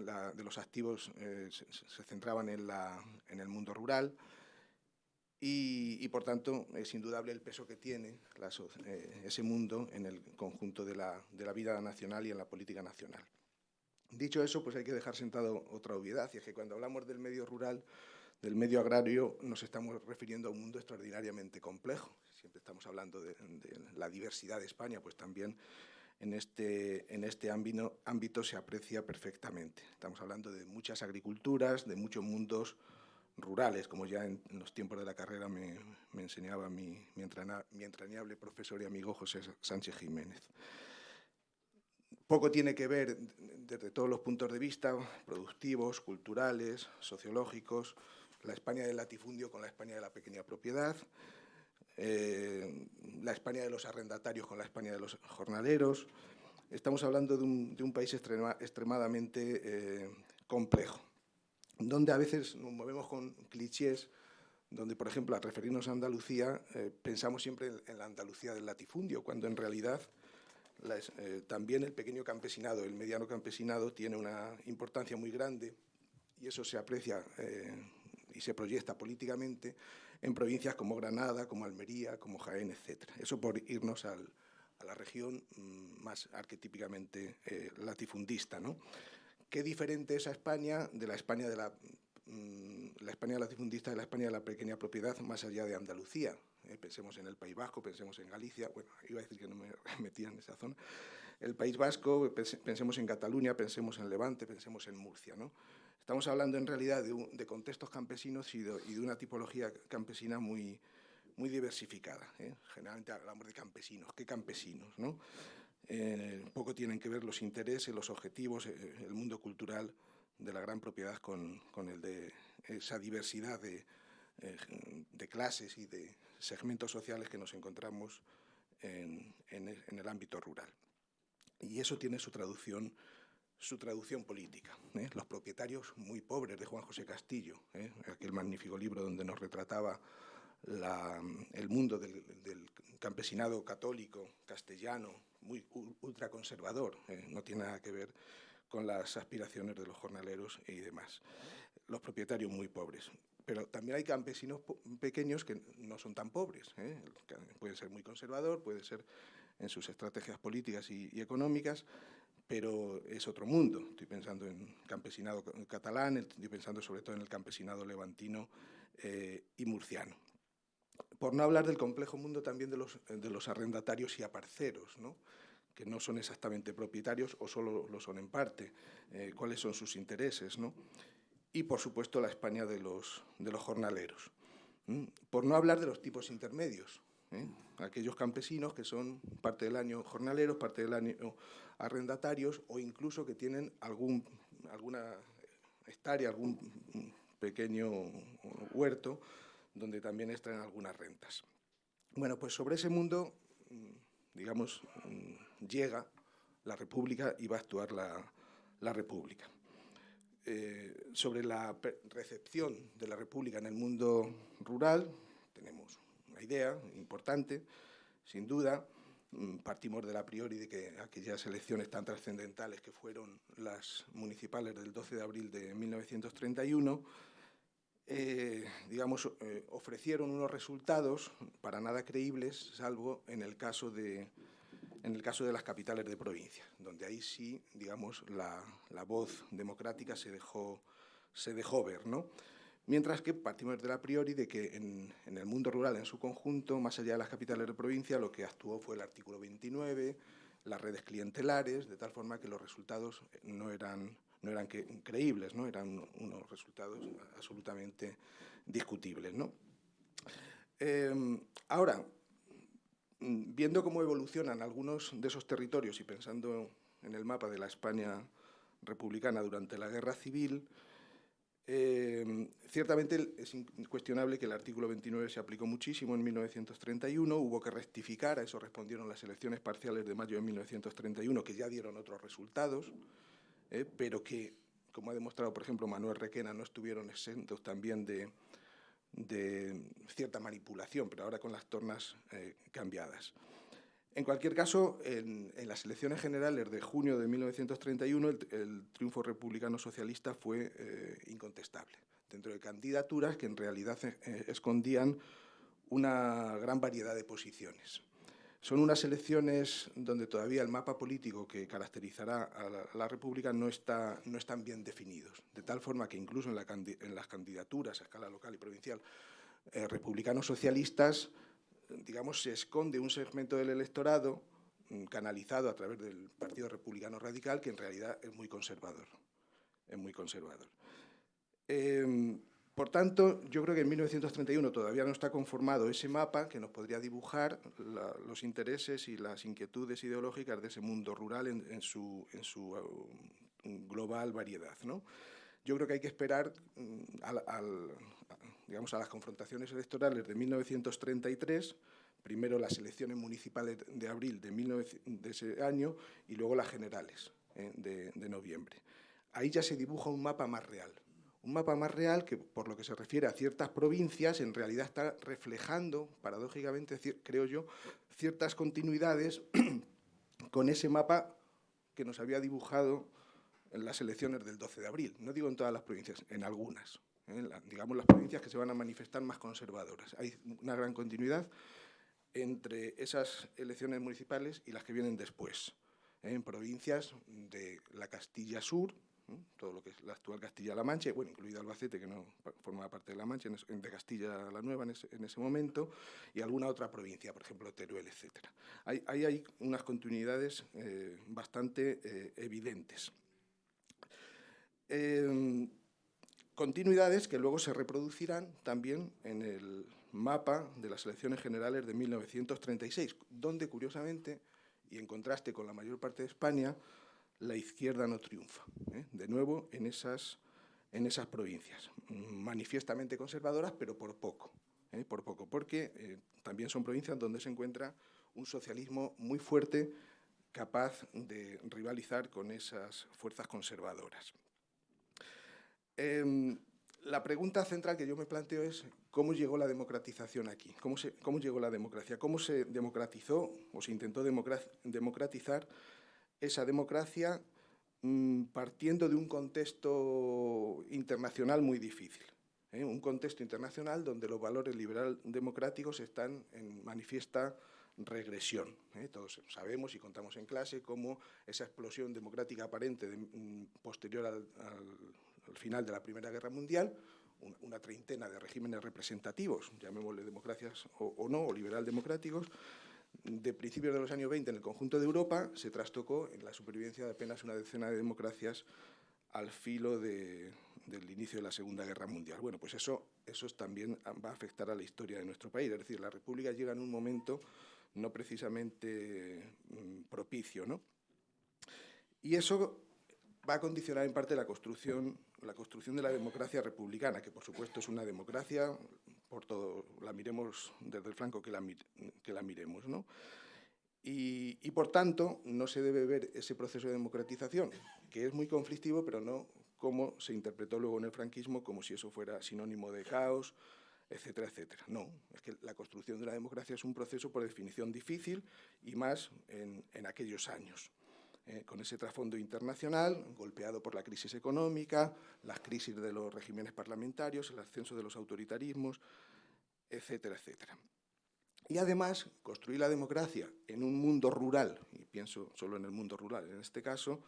la, de, los activos eh, se, se, centraban en, la, en, el mundo rural y, por tanto es indudable el peso que tiene eh, ese mundo en el conjunto de la, de la vida nacional y en la política nacional. Dicho eso, pues hay que dejar sentado otra obviedad, y es que cuando hablamos del medio rural, del medio agrario, nos estamos refiriendo a un mundo extraordinariamente complejo siempre estamos hablando de, de, la diversidad de España, pues también en este, en este ámbito, ámbito se aprecia perfectamente. Estamos hablando de muchas agriculturas, de muchos mundos rurales, como ya en, en los tiempos de la carrera me, me enseñaba mi, mi, mi entrañable profesor y amigo José Sánchez Jiménez. Poco tiene que ver desde todos los puntos de vista, productivos, culturales, sociológicos, la España del latifundio con la España de la pequeña propiedad, eh, la España de los arrendatarios con la España de los jornaleros. Estamos hablando de un, país extrema, extremadamente eh, complejo, donde a veces nos movemos con clichés, donde, por ejemplo, al referirnos a Andalucía, eh, pensamos siempre en, la Andalucía del latifundio, cuando en realidad eh, también el pequeño campesinado, el mediano campesinado, tiene una importancia muy grande y eso se aprecia y se proyecta políticamente en provincias como Granada, como Almería, como Jaén, etc. Eso por irnos a la región mm, más arquetípicamente eh, latifundista. ¿no? ¿Qué diferente es a España de la España de la, mm, la España latifundista de la España de la pequeña propiedad más allá de Andalucía? Eh, pensemos en el País Vasco, pensemos en Galicia, bueno, iba a decir que no me (laughs) metía en esa zona. El País Vasco, pensemos en Cataluña, pensemos en Levante, pensemos en Murcia. ¿no? Estamos hablando en realidad de, contextos campesinos y de, una tipología campesina muy, diversificada. ¿eh? Generalmente hablamos de campesinos. ¿Qué campesinos? ¿no? Eh, poco tienen que ver los intereses, los objetivos, eh, el mundo cultural de la gran propiedad con, el de esa diversidad de, de, clases y de segmentos sociales que nos encontramos en, en el ámbito rural. Y eso tiene su traducción su traducción política. ¿eh? Los propietarios muy pobres de Juan José Castillo, ¿eh? aquel magnífico libro donde nos retrataba el mundo del, campesinado católico, castellano, muy ultraconservador, ¿eh? no tiene nada que ver con las aspiraciones de los jornaleros y demás. Los propietarios muy pobres. Pero también hay campesinos pequeños que no son tan pobres. Puede ser muy conservador, puede ser en sus estrategias políticas y económicas, pero es otro mundo. Estoy pensando en campesinado catalán, estoy pensando sobre todo en el campesinado levantino eh, y murciano. Por no hablar del complejo mundo también de los, arrendatarios y aparceros, que no son exactamente propietarios o solo lo son en parte, eh, cuáles son sus intereses, y por supuesto la España de los, de los jornaleros. Por no hablar de los tipos intermedios, ¿eh? aquellos campesinos que son parte del año jornaleros, parte del año arrendatarios o incluso que tienen algún, alguna hectárea, algún pequeño huerto donde también extraen algunas rentas. Bueno, pues sobre ese mundo, digamos, llega la República y va a actuar la, República. Eh, sobre la recepción de la República en el mundo rural, tenemos una idea importante, sin duda, Mm, partimos de la priori de que aquellas elecciones tan trascendentales que fueron las municipales del 12 de abril de 1931, eh, digamos, eh, ofrecieron unos resultados para nada creíbles, salvo en el caso de, en el caso de las capitales de provincia, donde ahí sí, digamos, la, la voz democrática se dejó, se dejó ver, ¿no? Mientras que partimos de la priori de que en, el mundo rural en su conjunto, más allá de las capitales de provincia, lo que actuó fue el artículo 29, las redes clientelares, de tal forma que los resultados no eran, no eran creíbles, ¿no? eran unos resultados absolutamente discutibles. Em, ahora, viendo cómo evolucionan algunos de esos territorios y pensando en el mapa de la España republicana durante la Guerra Civil, eh, ciertamente es incuestionable que el artículo 29 se aplicó muchísimo en 1931, hubo que rectificar, a eso respondieron las elecciones parciales de mayo de 1931, que ya dieron otros resultados, eh, pero que, como ha demostrado, por ejemplo, Manuel Requena, no estuvieron exentos también de, cierta manipulación, pero ahora con las tornas eh, cambiadas. En cualquier caso, en, las elecciones generales de junio de 1931, el, triunfo republicano socialista fue eh, incontestable, dentro de candidaturas que en realidad eh, escondían una gran variedad de posiciones. Son unas elecciones donde todavía el mapa político que caracterizará a la, República no, está, no están bien definidos, de tal forma que incluso en, las candidaturas a escala local y provincial eh, republicanos socialistas digamos, se esconde un segmento del electorado mm, canalizado a través del Partido Republicano Radical que en realidad es muy conservador. Es muy conservador. Em, por tanto, yo creo que en 1931 todavía no está conformado ese mapa que nos podría dibujar los intereses y las inquietudes ideológicas de ese mundo rural en, su, en su um, global variedad. ¿no? Yo creo que hay que esperar mm, al, digamos, a las confrontaciones electorales de 1933, primero las elecciones municipales de abril de, ese año y luego las generales eh, de, noviembre. ahí ya se dibuja un mapa más real. Un mapa más real que, por lo que se refiere a ciertas provincias, en realidad está reflejando, paradójicamente, creo yo, ciertas continuidades (clears throat) con ese mapa que nos había dibujado en las elecciones del 12 de abril. No digo en todas las provincias, en algunas. ¿Eh? digamos las provincias que se van a manifestar más conservadoras. Hay una gran continuidad entre esas elecciones municipales y las que vienen después. ¿eh? En provincias de la Castilla Sur, todo lo que es la actual Castilla-La Mancha, bueno, incluido Albacete, que no formaba parte de La Mancha, de Castilla la Nueva en ese, momento, y alguna otra provincia, por ejemplo, Teruel, etc. Hay, hay, unas continuidades eh, bastante eh, evidentes. Em, continuidades que luego se reproducirán también en el mapa de las elecciones generales de 1936, donde, curiosamente, y en contraste con la mayor parte de España, la izquierda no triunfa. ¿eh? De nuevo, en esas, provincias, manifiestamente conservadoras, pero por poco, ¿eh? por poco, porque eh, también son provincias donde se encuentra un socialismo muy fuerte, capaz de rivalizar con esas fuerzas conservadoras. Em, la pregunta central que yo me planteo es cómo llegó la democratización aquí, cómo, se, cómo llegó la democracia, cómo se democratizó o se intentó democratizar esa democracia mm, partiendo de un contexto internacional muy difícil. ¿eh? Un contexto internacional donde los valores liberal democráticos están en manifiesta regresión. ¿eh? Todos sabemos y contamos en clase cómo esa explosión democrática aparente mm, posterior al, final de la Primera Guerra Mundial, una, treintena de regímenes representativos, llamémosle democracias o, no, o liberal democráticos, de principios de los años 20 en el conjunto de Europa se trastocó en la supervivencia de apenas una decena de democracias al filo del inicio de la Segunda Guerra Mundial. Bueno, pues eso, eso también va a afectar a la historia de nuestro país. Es decir, la República llega en un momento no precisamente mm, propicio. ¿no? Y eso va a condicionar en parte la construcción, la construcción de la democracia republicana, que por supuesto es una democracia por todo, la miremos desde el flanco que la, que la miremos. ¿no? Y, y, por tanto, no se debe ver ese proceso de democratización, que es muy conflictivo, pero no como se interpretó luego en el franquismo, como si eso fuera sinónimo de caos, etcétera, etcétera. No, es que la construcción de la democracia es un proceso por definición difícil y más en, en aquellos años. Eh, con ese trasfondo internacional, golpeado por la crisis económica, las crisis de los regímenes parlamentarios, el ascenso de los autoritarismos, etcétera, etcétera. Y además, construir la democracia en un mundo rural, y pienso solo en el mundo rural en este caso,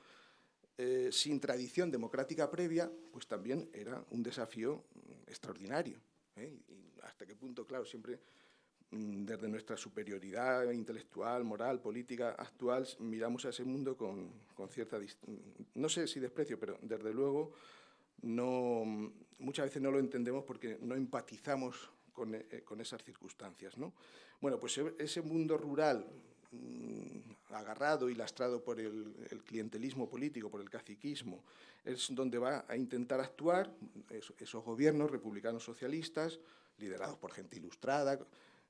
eh, sin tradición democrática previa, pues también era un desafío extraordinario. ¿eh? Hasta qué punto, claro, siempre Mm, desde nuestra superioridad intelectual, moral, política actual, miramos a ese mundo con, cierta, no sé si desprecio, pero desde luego no, muchas veces no lo entendemos porque no empatizamos con, eh, esas circunstancias. ¿no? Bueno, pues e, ese mundo rural mm, agarrado y lastrado por el, clientelismo político, por el caciquismo, es donde va a intentar actuar esos gobiernos republicanos socialistas, liderados por gente ilustrada,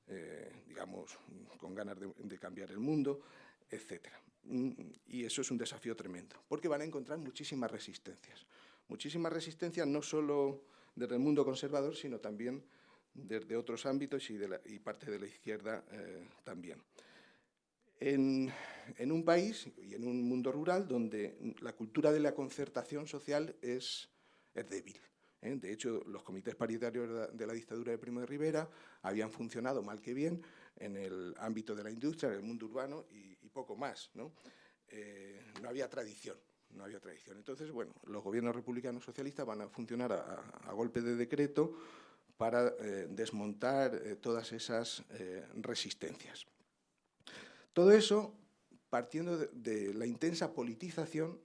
eh, digamos, con ganas de, cambiar el mundo, etc. Mm, y eso es un desafío tremendo, porque van a encontrar muchísimas resistencias. Muchísimas resistencias no solo desde el mundo conservador, sino también desde otros ámbitos y, parte de la izquierda eh, también. En, un país y en un mundo rural donde la cultura de la concertación social es débil. ¿Eh? De hecho, los comités paritarios de la dictadura de Primo de Rivera habían funcionado mal que bien en el ámbito de la industria, en el mundo urbano y, poco más. ¿no? Eh, no había tradición. No había tradición. Entonces, bueno, los gobiernos republicanos socialistas van a funcionar a, golpe de decreto para eh, desmontar todas esas resistencias. Todo eso partiendo de, la intensa politización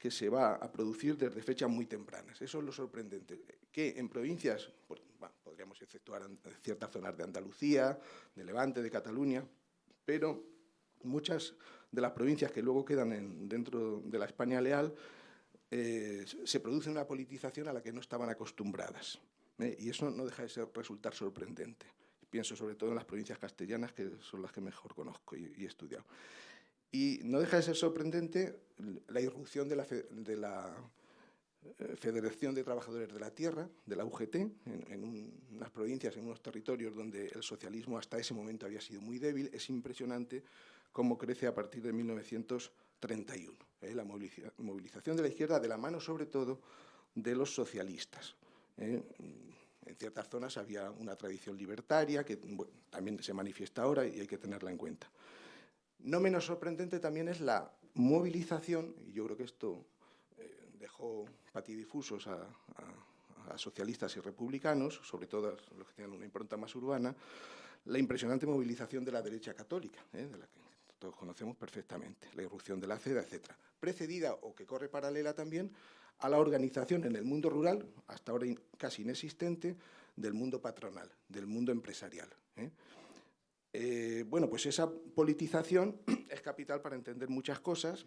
que se va a producir desde fechas muy tempranas. Eso es lo sorprendente, que en provincias, podríamos exceptuar ciertas zonas de Andalucía, de Levante, de Cataluña, pero muchas de las provincias que luego quedan dentro de la España leal, eh, se produce una politización a la que no estaban acostumbradas. ¿eh? Y eso no deja de ser, resultar sorprendente. Pienso sobre todo en las provincias castellanas, que son las que mejor conozco y, y he estudiado. Y no deja de ser sorprendente la irrupción de la, eh, Federación de Trabajadores de la Tierra, de la UGT, en, unas provincias, en unos territorios donde el socialismo hasta ese momento había sido muy débil. Es impresionante cómo crece a partir de 1931. ¿eh? La movilización de la izquierda de la mano, sobre todo, de los socialistas. ¿eh? En ciertas zonas había una tradición libertaria que también se manifiesta ahora y hay que tenerla en cuenta. No menos sorprendente también es la movilización, y yo creo que esto dejó patidifusos a, a, socialistas y republicanos, sobre todo los que tenían una impronta más urbana, la impresionante movilización de la derecha católica, ¿eh? de la que todos conocemos perfectamente, la irrupción de la CEDA, etc. Precedida, o que corre paralela también, a la organización en el mundo rural, hasta ahora casi inexistente, del mundo patronal, del mundo empresarial. ¿eh? Eh, bueno, pues esa politización (clears throat) es capital para entender muchas cosas,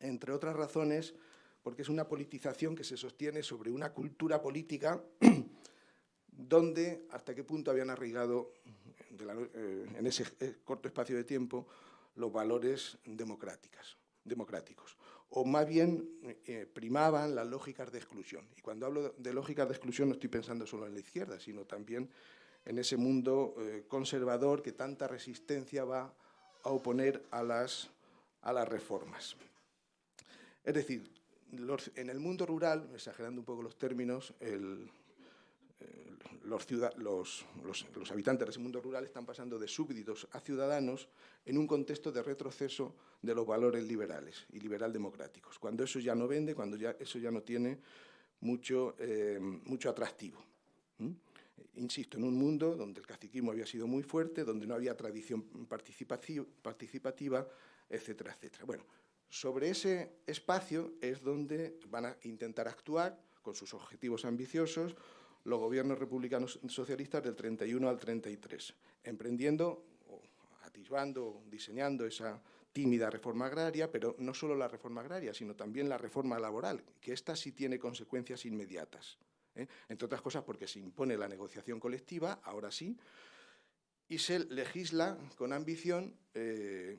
entre otras razones, porque es una politización que se sostiene sobre una cultura política (clears throat) donde hasta qué punto habían arraigado eh, en ese eh, corto espacio de tiempo los valores democráticos, democráticos. O más bien primaban las lógicas de exclusión. Y cuando hablo de lógicas de exclusión no estoy pensando solo en la izquierda, sino también en ese mundo conservador que tanta resistencia va a oponer a las, a las reformas. Es decir, en el mundo rural, exagerando un poco los términos, eh, los, los, los, habitantes de ese mundo rural están pasando de súbditos a ciudadanos en un contexto de retroceso de los valores liberales y liberal democráticos, cuando eso ya no vende, cuando ya, eso ya no tiene mucho, eh, mucho atractivo. Insisto, en un mundo donde el caciquismo había sido muy fuerte, donde no había tradición participativa, etcétera, etcétera. Bueno, sobre ese espacio es donde van a intentar actuar con sus objetivos ambiciosos los gobiernos republicanos socialistas del 31 al 33, emprendiendo, atisbando, diseñando esa tímida reforma agraria, pero no solo la reforma agraria, sino también la reforma laboral, que esta sí tiene consecuencias inmediatas. ¿Eh? Entre otras cosas porque se impone la negociación colectiva, ahora sí, y se legisla con ambición eh,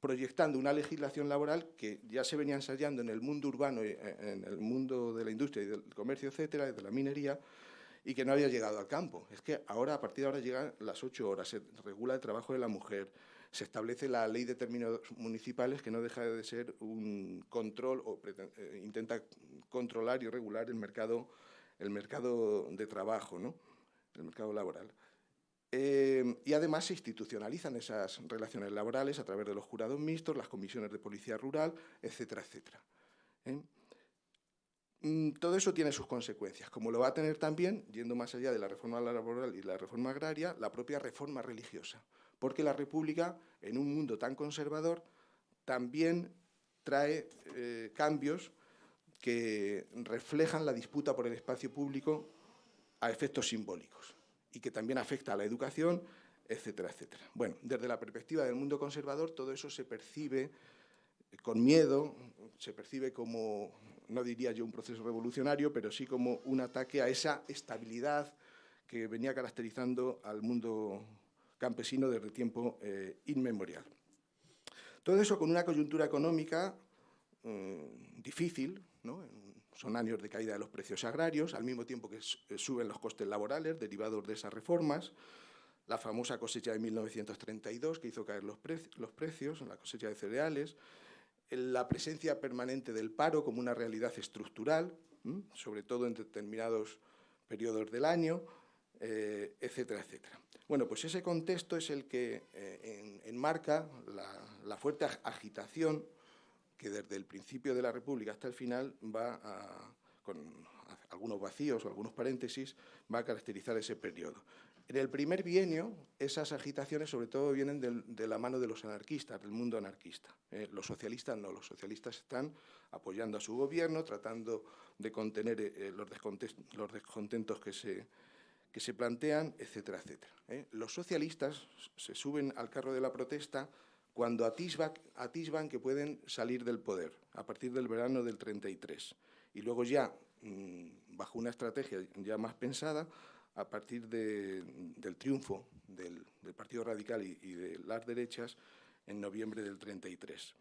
proyectando una legislación laboral que ya se venía ensayando en el mundo urbano, eh, en el mundo de la industria y del comercio, etcétera, de la minería, y que no había llegado al campo. Es que ahora, a partir de ahora, llegan las ocho horas, se regula el trabajo de la mujer, se establece la ley de términos municipales que no deja de ser un control o eh, intenta controlar y regular el mercado, el mercado de trabajo, ¿no? el mercado laboral. Eh, y además se institucionalizan esas relaciones laborales a través de los jurados mixtos, las comisiones de policía rural, etcétera, etcétera. ¿eh? Mm, todo eso tiene sus consecuencias, como lo va a tener también, yendo más allá de la reforma laboral y la reforma agraria, la propia reforma religiosa, porque la República, en un mundo tan conservador, también trae eh, cambios que reflejan la disputa por el espacio público a efectos simbólicos y que también afecta a la educación, etcétera, etcétera. Bueno, desde la perspectiva del mundo conservador, todo eso se percibe con miedo, se percibe como, no diría yo un proceso revolucionario, pero sí como un ataque a esa estabilidad que venía caracterizando al mundo campesino desde tiempo eh, inmemorial. Todo eso con una coyuntura económica mm, difícil, ¿no? Son años de caída de los precios agrarios, al mismo tiempo que eh, suben los costes laborales derivados de esas reformas, la famosa cosecha de 1932 que hizo caer los, los precios, la cosecha de cereales, la presencia permanente del paro como una realidad estructural, sobre todo en determinados periodos del año, eh, etcétera, etcétera. Bueno, pues ese contexto es el que eh, enmarca la fuerte agitación que desde el principio de la República hasta el final va a, con algunos vacíos o algunos paréntesis, va a caracterizar ese periodo. En el primer bienio, esas agitaciones sobre todo vienen de, la mano de los anarquistas, del mundo anarquista. Eh, los socialistas no, los socialistas están apoyando a su gobierno, tratando de contener eh, los, descontentos que se, que se plantean, etcétera, etcétera. Eh. Los socialistas se suben al carro de la protesta cuando atisban, que pueden salir del poder a partir del verano del 33 y luego ya, mm, bajo una estrategia ya más pensada, a partir del triunfo del, Partido Radical y, de las derechas en noviembre del 33.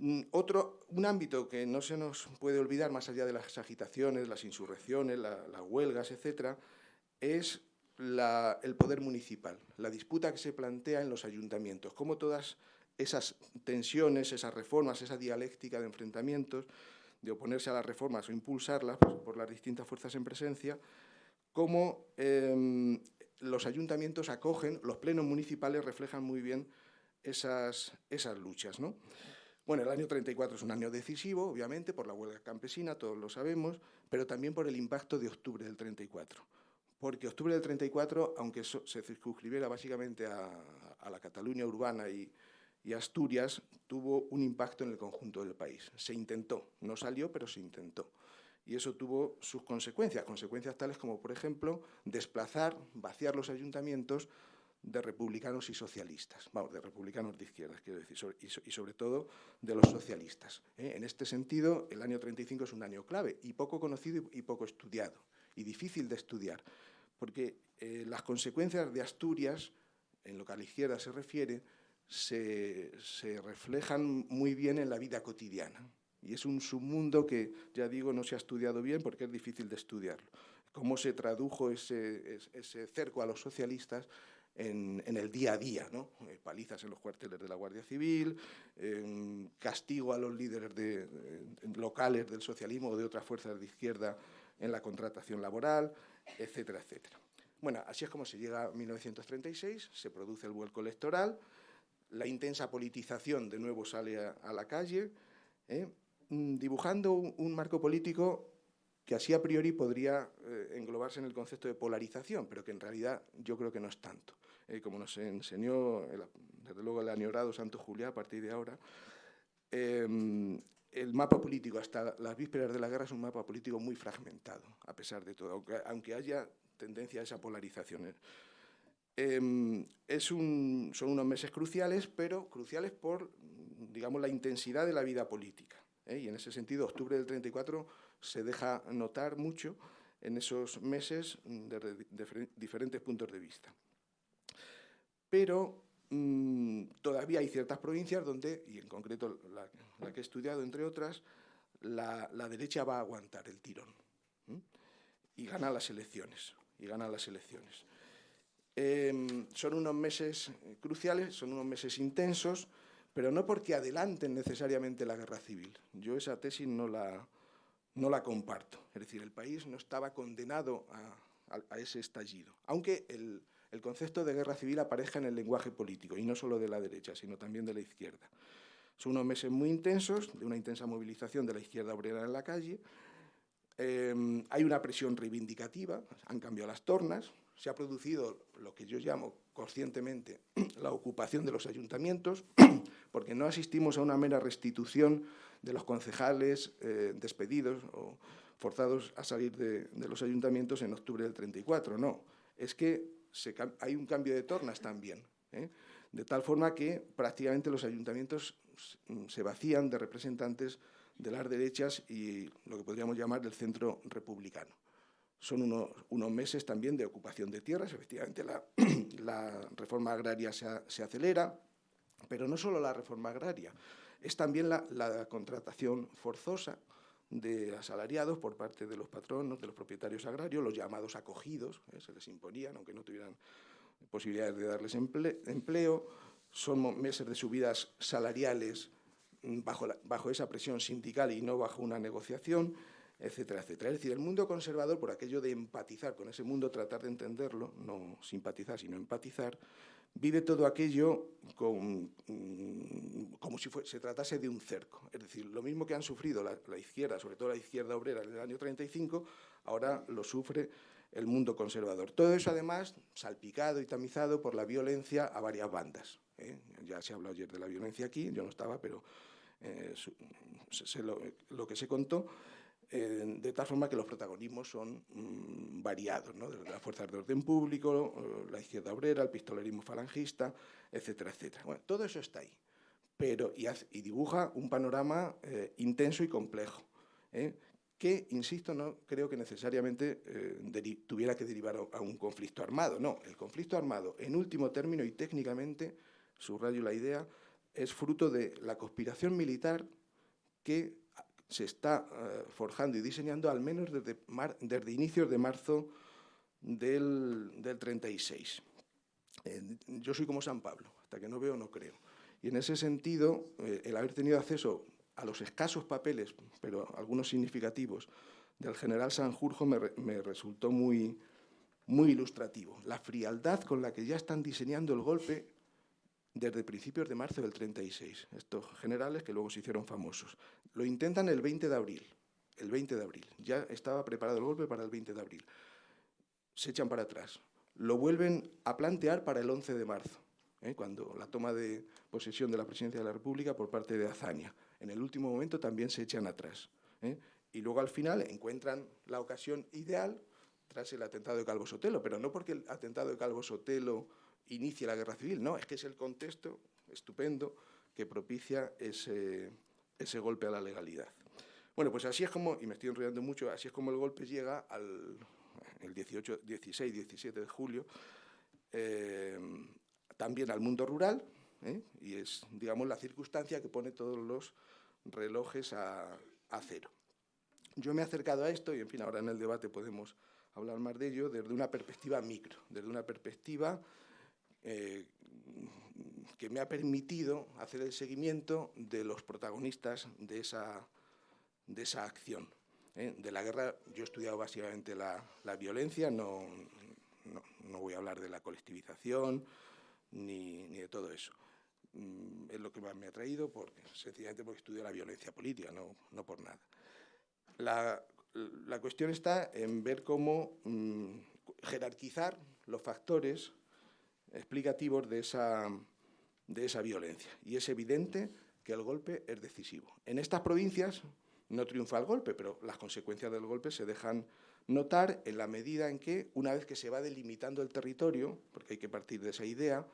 Mm, otro, un ámbito que no se nos puede olvidar, más allá de las agitaciones, las insurrecciones, las huelgas, etcétera, es el poder municipal, la disputa que se plantea en los ayuntamientos, cómo todas esas tensiones, esas reformas, esa dialéctica de enfrentamientos, de oponerse a las reformas o impulsarlas pues, por las distintas fuerzas en presencia, cómo em, los ayuntamientos acogen, los plenos municipales reflejan muy bien esas, esas luchas. ¿no? Bueno, el año 34 es un año decisivo, obviamente, por la huelga campesina, todos lo sabemos, pero también por el impacto de octubre del 34. Porque octubre del 34, aunque se circunscribiera básicamente a, la Cataluña urbana y, y Asturias, tuvo un impacto en el conjunto del país. Se intentó, no salió, pero se intentó. Y eso tuvo sus consecuencias, consecuencias tales como, por ejemplo, desplazar, vaciar los ayuntamientos de republicanos y socialistas, vamos, de republicanos de izquierdas, quiero decir, y, sobre todo de los socialistas. ¿eh? En este sentido, el año 35 es un año clave y poco conocido y, poco estudiado, y difícil de estudiar, porque eh, las consecuencias de Asturias, en lo que a la izquierda se refiere, se, se reflejan muy bien en la vida cotidiana. Y es un submundo que, ya digo, no se ha estudiado bien porque es difícil de estudiarlo. Cómo se tradujo ese, ese cerco a los socialistas en, el día a día, ¿no? Eh, palizas en los cuarteles de la Guardia Civil, castigo a los líderes de, locales del socialismo o de otras fuerzas de izquierda en la contratación laboral, etcétera, etcétera. Bueno, así es como se llega a 1936, se produce el vuelco electoral, la intensa politización de nuevo sale a, la calle, ¿eh? mm, dibujando un, marco político que así a priori podría eh, englobarse en el concepto de polarización, pero que en realidad yo creo que no es tanto. Eh, como nos enseñó, desde luego, el añorado Santo Julián a partir de ahora, em, el mapa político hasta las vísperas de la guerra es un mapa político muy fragmentado, a pesar de todo, aunque, haya tendencia a esa polarización. Un, son unos meses cruciales, pero cruciales por, digamos, la intensidad de la vida política. ¿eh? Y en ese sentido, octubre del 34 se deja notar mucho en esos meses desde diferentes puntos de vista pero mm, todavía hay ciertas provincias donde, y en concreto la, que he estudiado, entre otras, la, derecha va a aguantar el tirón y gana las elecciones. Y gana las elecciones. Em, son unos meses cruciales, son unos meses intensos, pero no porque adelanten necesariamente la guerra civil. Yo esa tesis no la, no la comparto. Es decir, el país no estaba condenado a ese estallido, aunque el, el concepto de guerra civil aparezca en el lenguaje político, y no solo de la derecha, sino también de la izquierda. Son unos meses muy intensos, de una intensa movilización de la izquierda obrera en la calle. Em, hay una presión reivindicativa, han cambiado las tornas, se ha producido lo que yo llamo conscientemente (clears throat) la ocupación de los ayuntamientos, (clears throat) porque no asistimos a una mera restitución de los concejales eh, despedidos o forzados a salir de, de los ayuntamientos en octubre del 34, no. Es que hay un cambio de tornas también, ¿eh? de tal forma que prácticamente los ayuntamientos se vacían de representantes de las derechas y lo que podríamos llamar del centro republicano. Son unos, meses también de ocupación de tierras, efectivamente la, (clears throat) reforma agraria se, acelera, pero no solo la reforma agraria, es también la contratación forzosa, de asalariados por parte de los patronos, de los propietarios agrarios, los llamados acogidos, ¿eh? se les imponían, aunque no tuvieran posibilidades de darles empleo, son meses de subidas salariales mm, bajo, bajo esa presión sindical y no bajo una negociación, etcétera, etcétera. Es decir, el mundo conservador, por aquello de empatizar con ese mundo, tratar de entenderlo, no simpatizar, sino empatizar, vive todo aquello mm, como si se tratase de un cerco. Es decir, lo mismo que han sufrido la, izquierda, sobre todo la izquierda obrera en el año 35, ahora lo sufre el mundo conservador. Todo eso, además, salpicado y tamizado por la violencia a varias bandas. ¿eh? Ya se habló ayer de la violencia aquí, yo no estaba, pero eh, lo que se contó de tal forma que los protagonismos son mm, variados, ¿no? desde las fuerzas de orden público, eh, la izquierda obrera, el pistolerismo falangista, etcétera, etcétera. Bueno, todo eso está ahí, pero y, y dibuja un panorama eh, intenso y complejo, ¿eh? que, insisto, no creo que necesariamente tuviera que derivar a, un conflicto armado. No, el conflicto armado, en último término y técnicamente, subrayo la idea, es fruto de la conspiración militar que se está eh, forjando y diseñando al menos desde, inicios de marzo del, 36. Eh, yo soy como San Pablo, hasta que no veo no creo. Y en ese sentido, eh, el haber tenido acceso a los escasos papeles, pero algunos significativos, del general Sanjurjo me, me resultó muy, muy ilustrativo. La frialdad con la que ya están diseñando el golpe desde principios de marzo del 36, estos generales que luego se hicieron famosos. Lo intentan el 20 de abril, el 20 de abril. Ya estaba preparado el golpe para el 20 de abril. Se echan para atrás. Lo vuelven a plantear para el 11 de marzo, ¿eh? cuando la toma de posesión de la presidencia de la República por parte de Azaña. En el último momento también se echan atrás. ¿eh? Y luego al final encuentran la ocasión ideal tras el atentado de Calvo Sotelo, pero no porque el atentado de Calvo Sotelo inicie la guerra civil, no, es que es el contexto estupendo que propicia ese, ese golpe a la legalidad. Bueno, pues así es como, y me estoy enrollando mucho, así es como el golpe llega al el 18, 16, 17 de julio, eh, también al mundo rural, ¿eh? y es, digamos, la circunstancia que pone todos los relojes a, a cero. Yo me he acercado a esto, y en fin, ahora en el debate podemos hablar más de ello, desde una perspectiva micro, desde una perspectiva eh, que me ha permitido hacer el seguimiento de los protagonistas de esa, de esa acción. ¿eh? De la guerra, yo he estudiado básicamente la, violencia, no, no, voy a hablar de la colectivización ni, ni de todo eso. Mm, es lo que más me ha traído, porque, sencillamente porque estudio la violencia política, no, no por nada. La, la cuestión está en ver cómo mm, jerarquizar los factores explicativos de esa, de esa violencia. Y es evidente que el golpe es decisivo. En estas provincias no triunfa el golpe, pero las consecuencias del golpe se dejan notar en la medida en que, una vez que se va delimitando el territorio, porque hay que partir de esa idea,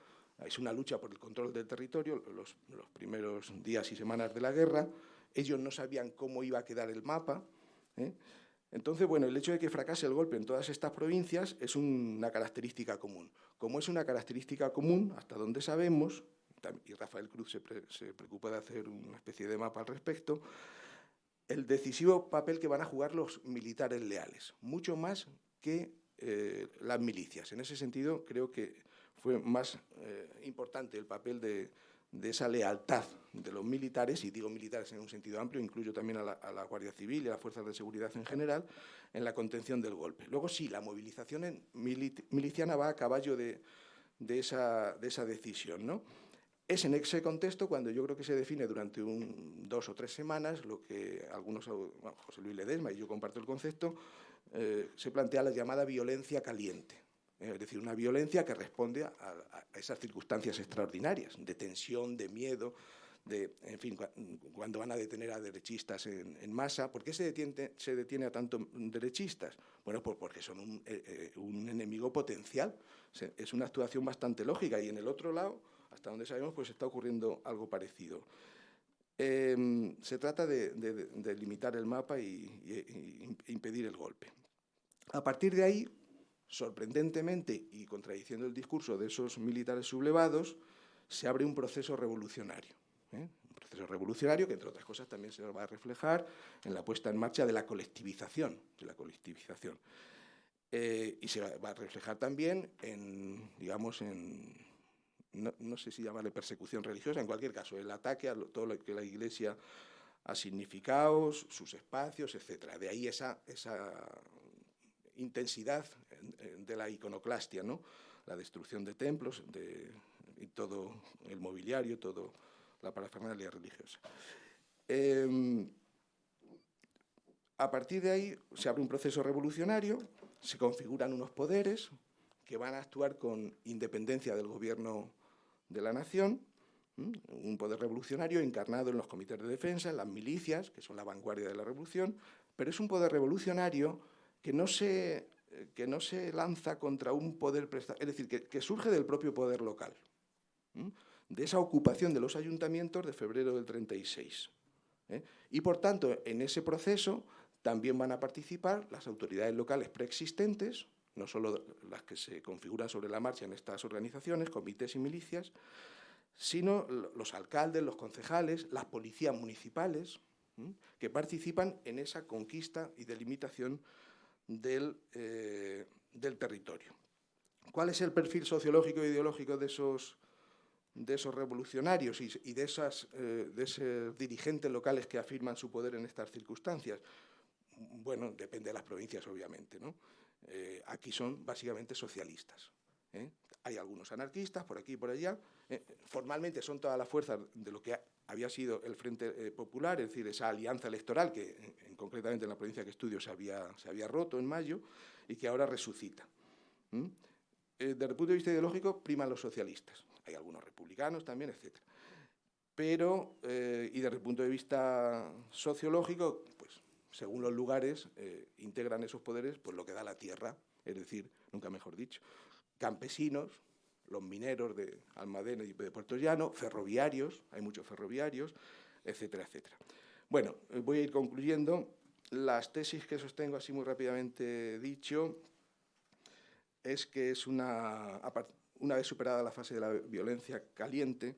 es una lucha por el control del territorio, los, los primeros días y semanas de la guerra, ellos no sabían cómo iba a quedar el mapa, ¿eh? Entonces, bueno, el hecho de que fracase el golpe en todas estas provincias es una característica común. Como es una característica común, hasta donde sabemos, y Rafael Cruz se, preocupa de hacer una especie de mapa al respecto, el decisivo papel que van a jugar los militares leales, mucho más que eh, las milicias. En ese sentido, creo que fue más eh, importante el papel de, de esa lealtad de los militares, y digo militares en un sentido amplio, incluyo también a la, Guardia Civil y a las fuerzas de seguridad en general, en la contención del golpe. Luego sí, la movilización miliciana va a caballo de, esa, de esa decisión. ¿no? Es en ese contexto cuando yo creo que se define durante un, dos o tres semanas lo que algunos, José Luis Ledesma y yo comparto el concepto, eh, se plantea la llamada violencia caliente. Eh, es decir, una violencia que responde a, esas circunstancias extraordinarias, de tensión, de miedo, de, en fin, cuando van a detener a derechistas en, masa. ¿Por qué se detiene, se detiene a tantos derechistas? Bueno, pues porque son un, eh, eh, enemigo potencial. Es una actuación bastante lógica y en el otro lado, hasta donde sabemos, pues está ocurriendo algo parecido. Em, se trata de, limitar el mapa y, y impedir el golpe. A partir de ahí, sorprendentemente y contradiciendo el discurso de esos militares sublevados, se abre un proceso revolucionario. ¿eh? Un proceso revolucionario que, entre otras cosas, también se va a reflejar en la puesta en marcha de la colectivización. De la colectivización. Eh, y se va a reflejar también en, digamos, en, no, sé si llamarle persecución religiosa, en cualquier caso, el ataque a todo lo que la Iglesia ha significado, sus espacios, etc. De ahí esa, esa intensidad de la iconoclastia, ¿no? la destrucción de templos de, y todo el mobiliario, toda la parafernalia religiosa. Em, a partir de ahí se abre un proceso revolucionario, se configuran unos poderes que van a actuar con independencia del gobierno de la nación, un poder revolucionario encarnado en los comités de defensa, en las milicias, que son la vanguardia de la revolución, pero es un poder revolucionario que no se, que no se lanza contra un poder prestado, es decir, que, surge del propio poder local, de esa ocupación de los ayuntamientos de febrero del 36. ¿eh? Y, por tanto, en ese proceso también van a participar las autoridades locales preexistentes, no solo las que se configuran sobre la marcha en estas organizaciones, comités y milicias, sino los alcaldes, los concejales, las policías municipales, que participan en esa conquista y delimitación del, eh, del territorio. ¿Cuál es el perfil sociológico e ideológico de esos, de esos revolucionarios y, de, esas, eh, de esos dirigentes locales que afirman su poder en estas circunstancias? Bueno, depende de las provincias, obviamente. ¿no? Eh, aquí son básicamente socialistas. Hay algunos anarquistas por aquí y por allá. formalmente son todas las fuerzas de lo que había sido el Frente Popular, es decir, esa alianza electoral que en, concretamente en la provincia que estudio se había, se había roto en mayo y que ahora resucita. Eh, desde el punto de vista ideológico, priman los socialistas. Hay algunos republicanos también, etc. Pero, eh, y desde el punto de vista sociológico, pues, según los lugares, eh, integran esos poderes pues, lo que da la tierra, es decir, nunca mejor dicho, campesinos, los mineros de Almadena y de Puerto Llano, ferroviarios, hay muchos ferroviarios, etcétera, etcétera. Bueno, voy a ir concluyendo. Las tesis que sostengo así muy rápidamente dicho es que es una, una vez superada la fase de la violencia caliente,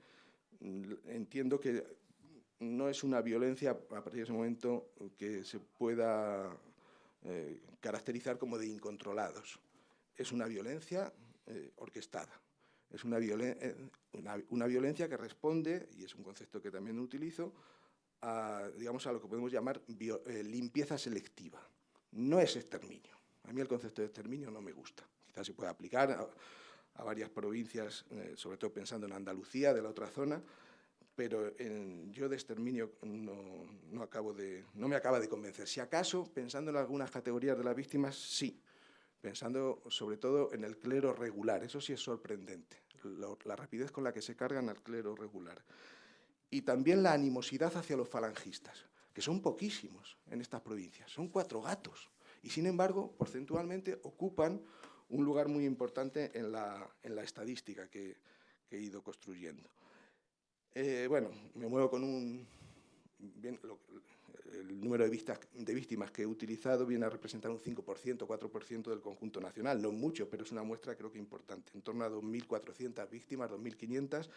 mm, entiendo que no es una violencia a partir de ese momento que se pueda eh, caracterizar como de incontrolados. Es una violencia eh, orquestada. Es una, eh, una, una, violencia que responde, y es un concepto que también utilizo, a, digamos, a lo que podemos llamar limpieza selectiva. No es exterminio. A mí el concepto de exterminio no me gusta se puede aplicar a, varias provincias, eh, sobre todo pensando en Andalucía, de la otra zona, pero yo de exterminio no, acabo de, no me acaba de convencer. Si acaso, pensando en algunas categorías de las víctimas, sí, pensando sobre todo en el clero regular, eso sí es sorprendente, la rapidez con la que se cargan al clero regular. Y también la animosidad hacia los falangistas, que son poquísimos en estas provincias, son cuatro gatos, y sin embargo, porcentualmente, ocupan un lugar muy importante en la, en la estadística que, he ido construyendo. Eh, bueno, me muevo con un... el número de, vistas, de víctimas que he utilizado viene a representar un 5%, 4% del conjunto nacional. No mucho, pero es una muestra creo que importante. En torno a 2.400 víctimas, 2.500,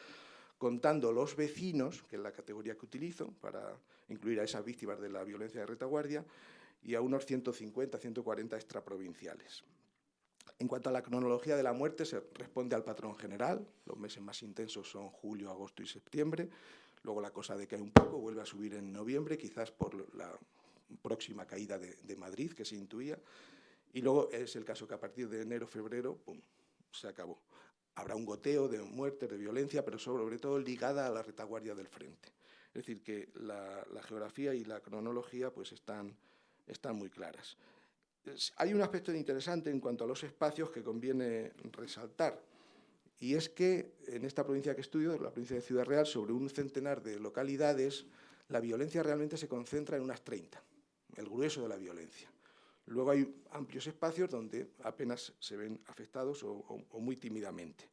contando los vecinos, que es la categoría que utilizo para incluir a esas víctimas de la violencia de retaguardia, y a unos 150, 140 extraprovinciales. En cuanto a la cronología de la muerte, se responde al patrón general. Los meses más intensos son julio, agosto y septiembre. Luego la cosa decae un poco, vuelve a subir en noviembre, quizás por la próxima caída de, Madrid que se intuía. Y luego es el caso que a partir de enero, febrero, se acabó. Habrá un goteo de muerte, de violencia, pero sobre todo ligada a la retaguardia del frente. Es decir, que la, geografía y la cronología pues están, están muy claras hay un aspecto interesante en cuanto a los espacios que conviene resaltar, y es que en esta provincia que estudio, la provincia de Ciudad Real, sobre un centenar de localidades, la violencia realmente se concentra en unas 30, el grueso de la violencia. Luego hay amplios espacios donde apenas se ven afectados o, muy tímidamente.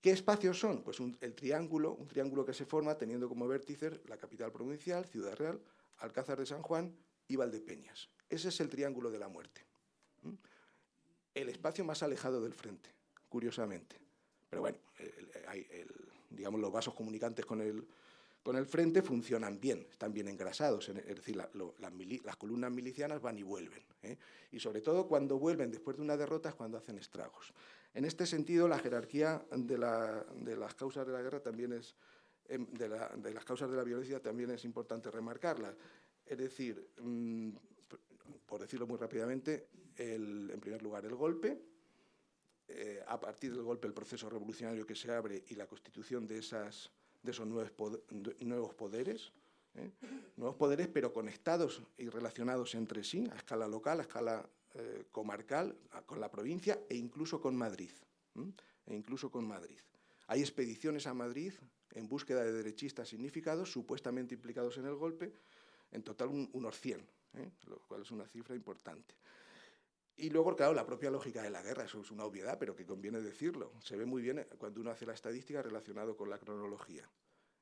¿Qué espacios son? Pues el triángulo, un triángulo que se forma teniendo como vértices la capital provincial, Ciudad Real, Alcázar de San Juan y Valdepeñas. Ese es el triángulo de la muerte. El espacio más alejado del frente, curiosamente. Pero bueno, digamos, los vasos comunicantes con el, con el frente funcionan bien, están bien engrasados, es decir, las, columnas milicianas van y vuelven. ¿eh? Y sobre todo cuando vuelven después de una derrota es cuando hacen estragos. En este sentido, la jerarquía de, las causas de la guerra también es, em, de, las causas de la violencia también es importante remarcarla. Es decir, mm, por decirlo muy rápidamente, en primer lugar el golpe, eh, a partir del golpe el proceso revolucionario que se abre y la constitución de, esas, de esos nuevos, nuevos poderes, ¿eh? nuevos poderes pero conectados y relacionados entre sí, a escala local, a escala eh, comarcal, con la provincia e incluso con Madrid. E incluso con Madrid. Hay expediciones a Madrid en búsqueda de derechistas significados, supuestamente implicados en el golpe, en total unos 100, ¿eh? lo cual es una cifra importante. Y luego, claro, la propia lógica de la guerra, eso es una obviedad, pero que conviene decirlo. Se ve muy bien cuando uno hace la estadística relacionado con la cronología.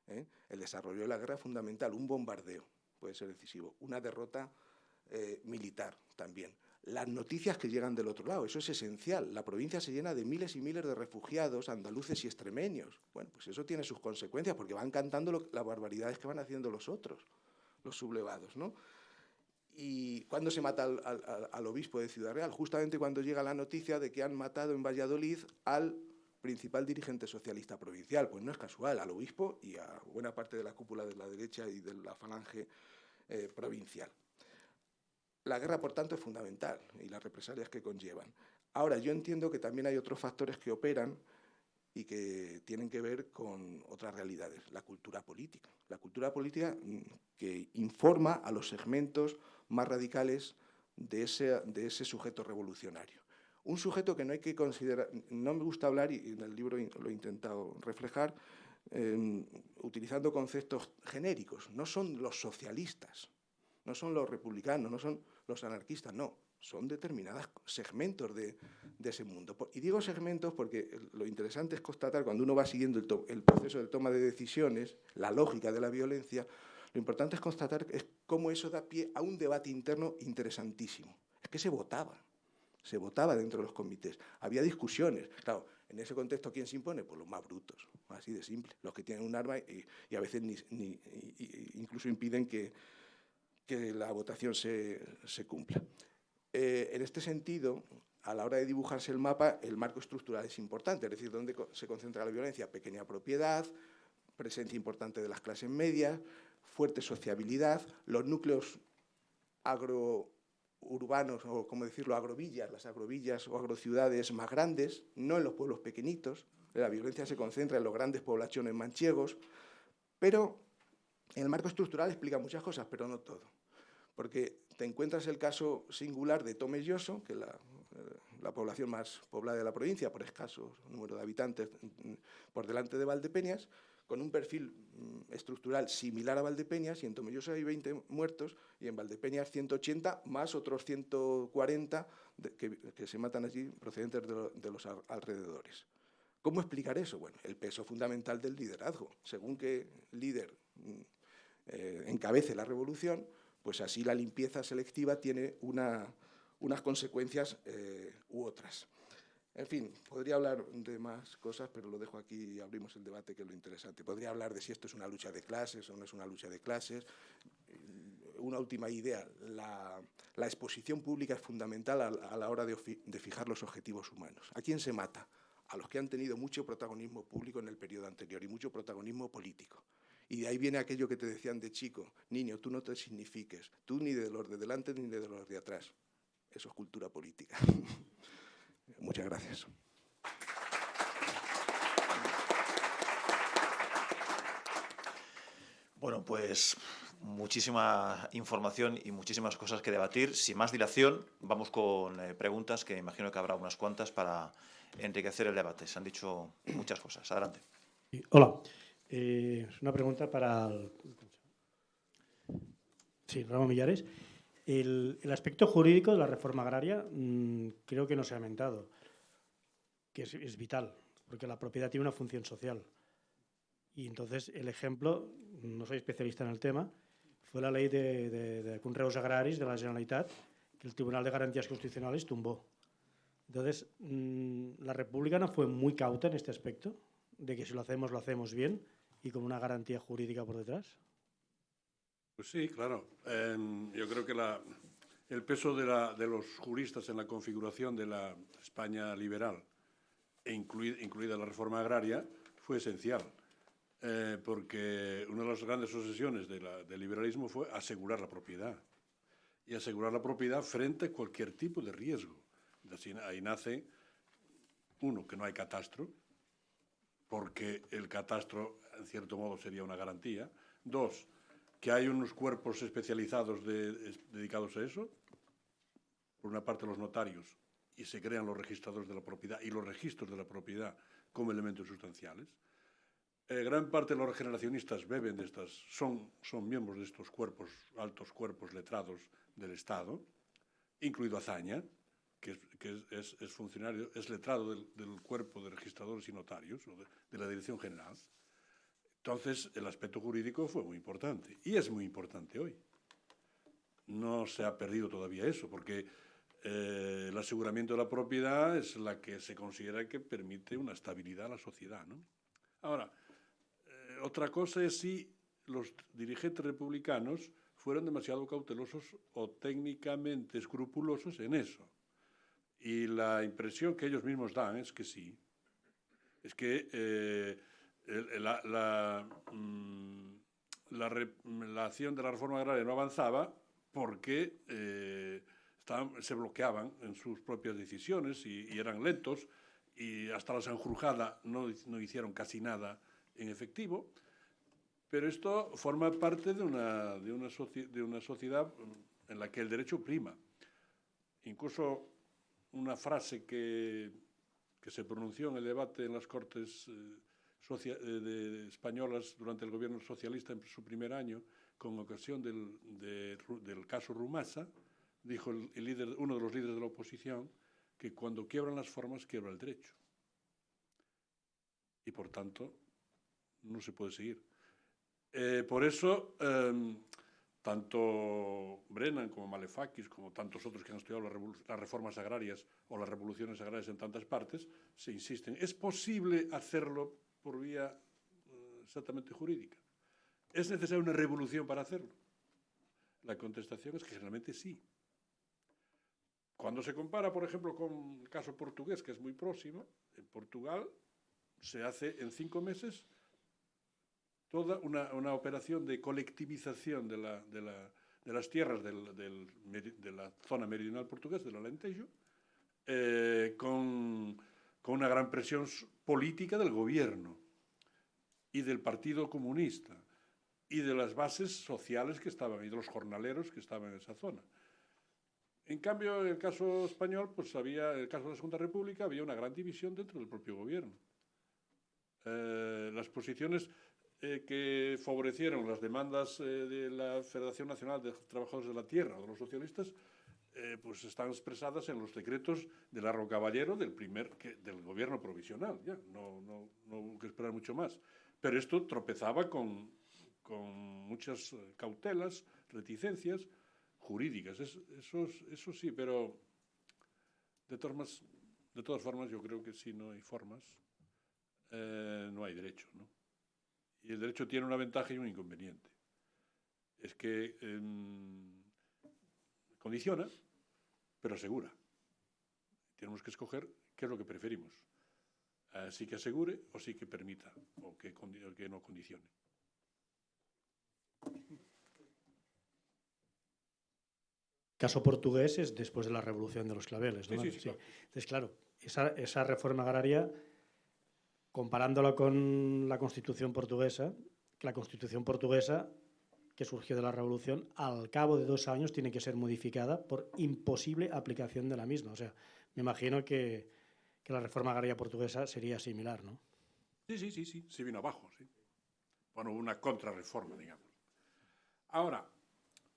¿eh? El desarrollo de la guerra es fundamental, un bombardeo puede ser decisivo, una derrota eh, militar también. las noticias que llegan del otro lado. Eso es esencial. La provincia se llena de miles y miles de refugiados andaluces y extremeños. Bueno, pues eso tiene sus consecuencias porque van cantando las barbaridades que van haciendo los otros, los sublevados, ¿no? ¿Y cuándo se mata al, obispo de Ciudad Real? Justamente cuando llega la noticia de que han matado en Valladolid al principal dirigente socialista provincial. Pues no es casual, al obispo y a buena parte de la cúpula de la derecha y de la falange eh, provincial. La guerra, por tanto, es fundamental y las represalias que conllevan. Ahora, yo entiendo que también hay otros factores que operan y que tienen que ver con otras realidades, la cultura política. La cultura política mm, que informa a los segmentos más radicales de ese, de ese sujeto revolucionario. Un sujeto que no hay que considerar, no me gusta hablar, y en el libro lo he intentado reflejar, em, utilizando conceptos genéricos, no son los socialistas, no son los republicanos, no son los anarquistas, no, son determinados segmentos de, ese mundo. Y digo segmentos porque lo interesante es constatar, cuando uno va siguiendo el, proceso de toma de decisiones, la lógica de la violencia, lo importante es constatar es cómo eso da pie a un debate interno interesantísimo. Es que se votaba, se votaba dentro de los comités, había discusiones. Claro, en ese contexto, ¿quién se impone? Pues los más brutos, así de simple, los que tienen un arma y, a veces ni, incluso impiden que, la votación se cumpla. Eh, en este sentido, a la hora de dibujarse el mapa, el marco estructural es importante, es decir, dónde se concentra la violencia, pequeña propiedad, presencia importante de las clases medias, fuerte sociabilidad, los núcleos agrourbanos, o como decirlo, agrovillas, las agrovillas o agrociudades más grandes, no en los pueblos pequeñitos, la violencia se concentra en los grandes poblaciones manchegos, pero el marco estructural explica muchas cosas, pero no todo porque te encuentras el caso singular de Tomelloso, que es la, eh, la, población más poblada de la provincia, por escaso número de habitantes, mm, por delante de Valdepeñas, con un perfil mm, estructural similar a Valdepeñas, y en Tomelloso hay 20 muertos, y en Valdepeñas 180, más otros 140 que, se matan allí procedentes de, los alrededores. ¿Cómo explicar eso? Bueno, el peso fundamental del liderazgo. Según que líder mm, eh, encabece la revolución, pues así la limpieza selectiva tiene unas consecuencias eh, u otras. En fin, podría hablar de más cosas, pero lo dejo aquí y abrimos el debate, que es lo interesante. Podría hablar de si esto es una lucha de clases o no es una lucha de clases. Una última idea, la, exposición pública es fundamental a, la hora de, de fijar los objetivos humanos. ¿A quién se mata? A los que han tenido mucho protagonismo público en el periodo anterior y mucho protagonismo político. Y de ahí viene aquello que te decían de chico, niño, tú no te signifiques, tú ni de los de delante ni de los de atrás. Eso es cultura política. (laughs) Muchas gracias. Bueno, pues muchísima información y muchísimas cosas que debatir. Sin más dilación, vamos con eh, preguntas, que imagino que habrá unas cuantas para enriquecer el debate. Se han dicho muchas cosas. Adelante. Hola. Eh, una pregunta para el, sí, Ramón Millares. El, aspecto jurídico de la reforma agraria mm, creo que no se ha aumentado, que es, vital, porque la propiedad tiene una función social. Y entonces el ejemplo, no soy especialista en el tema, fue la ley de, de, de Conreus Agraris de la Generalitat, que el Tribunal de Garantías Constitucionales tumbó. Entonces, mm, la República no fue muy cauta en este aspecto, de que si lo hacemos, lo hacemos bien, y con una garantía jurídica por detrás? Pues sí, claro. Em, yo creo que la, el peso de, la, de, los juristas en la configuración de la España liberal, e incluida, la reforma agraria, fue esencial. Eh, porque una de las grandes obsesiones de del liberalismo fue asegurar la propiedad. Y asegurar la propiedad frente a cualquier tipo de riesgo. Ahí nace, uno, que no hay catastro, porque el catastro en cierto modo sería una garantía. Dos, que hay unos cuerpos especializados dedicados a eso. Por una parte los notarios y se crean los registradores de la propiedad y los registros de la propiedad como elementos sustanciales. Eh, gran parte de los regeneracionistas beben de estas, son, son miembros de estos cuerpos, altos cuerpos letrados del Estado, incluido Azaña, que, es, funcionario, es letrado del, cuerpo de registradores y notarios, de la Dirección General. Entonces, el aspecto jurídico fue muy importante y es muy importante hoy. No se ha perdido todavía eso, porque eh, el aseguramiento de la propiedad es la que se considera que permite una estabilidad a la sociedad. ¿no? Ahora, eh, otra cosa es si los dirigentes republicanos fueron demasiado cautelosos o técnicamente escrupulosos en eso. Y la impresión que ellos mismos dan es que sí. Es que eh, la, la, mm, la, la, acción de la reforma agraria no avanzaba porque eh, se bloqueaban en sus propias decisiones y, eran lentos y hasta la Sanjurjada no, hicieron casi nada en efectivo. Pero esto forma parte de una, de una, de una sociedad en la que el derecho prima. Incluso una frase que, que se pronunció en el debate en las Cortes eh, eh, de, españolas durante el gobierno socialista en su primer año, con ocasión del, de, del caso Rumasa, dijo el, el líder, uno de los líderes de la oposición que cuando quiebran las formas, quiebra el derecho. Y por tanto, no se puede seguir. Eh, por eso, eh, tanto Brennan como Malefakis, como tantos otros que han estudiado las, las, reformas agrarias o las revoluciones agrarias en tantas partes, se insisten. ¿Es posible hacerlo por vía eh, exactamente jurídica? ¿Es necesaria una revolución para hacerlo? La contestación es que generalmente sí. Cuando se compara, por ejemplo, con el caso portugués, que es muy próximo, en Portugal se hace en cinco meses toda una, una operación de colectivización de, la, de, la, de las tierras del, del, de la zona meridional portuguesa, del Alentejo, eh, con, con una gran presión política del gobierno y del Partido Comunista y de las bases sociales que estaban y de los jornaleros que estaban en esa zona. En cambio, en el caso español, pues había, en el caso de la Segunda República, había una gran división dentro del propio gobierno. Eh, las posiciones eh, que favorecieron las demandas eh, de la Federación Nacional de Trabajadores de la Tierra, de los socialistas, eh, pues están expresadas en los decretos de Larro Caballero del, primer, que, del gobierno provisional. Ya, no, no, no hubo que esperar mucho más. Pero esto tropezaba con, con muchas cautelas, reticencias jurídicas. Es, eso, eso sí, pero de todas, de todas formas yo creo que si no hay formas, eh, no hay derecho, ¿no? Y el derecho tiene una ventaja y un inconveniente. Es que eh, condiciona, pero asegura. Tenemos que escoger qué es lo que preferimos. Eh, sí que asegure o sí que permita o que, o que no condicione. Caso portugués es después de la revolución de los claveles. ¿no? Sí, sí, sí, claro. Entonces, claro, esa, esa reforma agraria comparándolo con la Constitución portuguesa, la Constitución portuguesa, que surgió de la Revolución, al cabo de dos años tiene que ser modificada por imposible aplicación de la misma. O sea, me imagino que, que la reforma agraria portuguesa sería similar, ¿no? Sí, sí, sí, sí, se vino abajo, sí. Bueno, una contrarreforma, digamos. Ahora,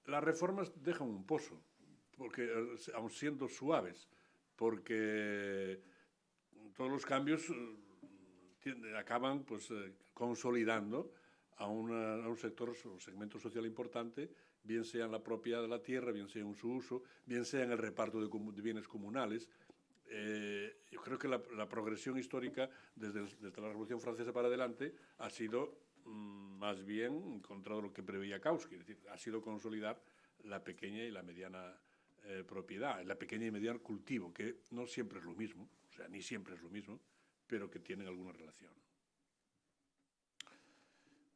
las reformas dejan un pozo, porque aun siendo suaves, porque todos los cambios acaban pues, eh, consolidando a, una, a, un sector, un segmento social importante, bien sea en la propiedad de la tierra, bien sea en su uso, bien sea en el reparto de, bienes comunales. Eh, yo creo que la, progresión histórica desde, la Revolución Francesa para adelante ha sido mmm, más bien contra lo que preveía Kautsky, es decir, ha sido consolidar la pequeña y la mediana eh, propiedad, la pequeña y mediana cultivo, que no siempre es lo mismo, o sea, ni siempre es lo mismo, pero que tienen alguna relación.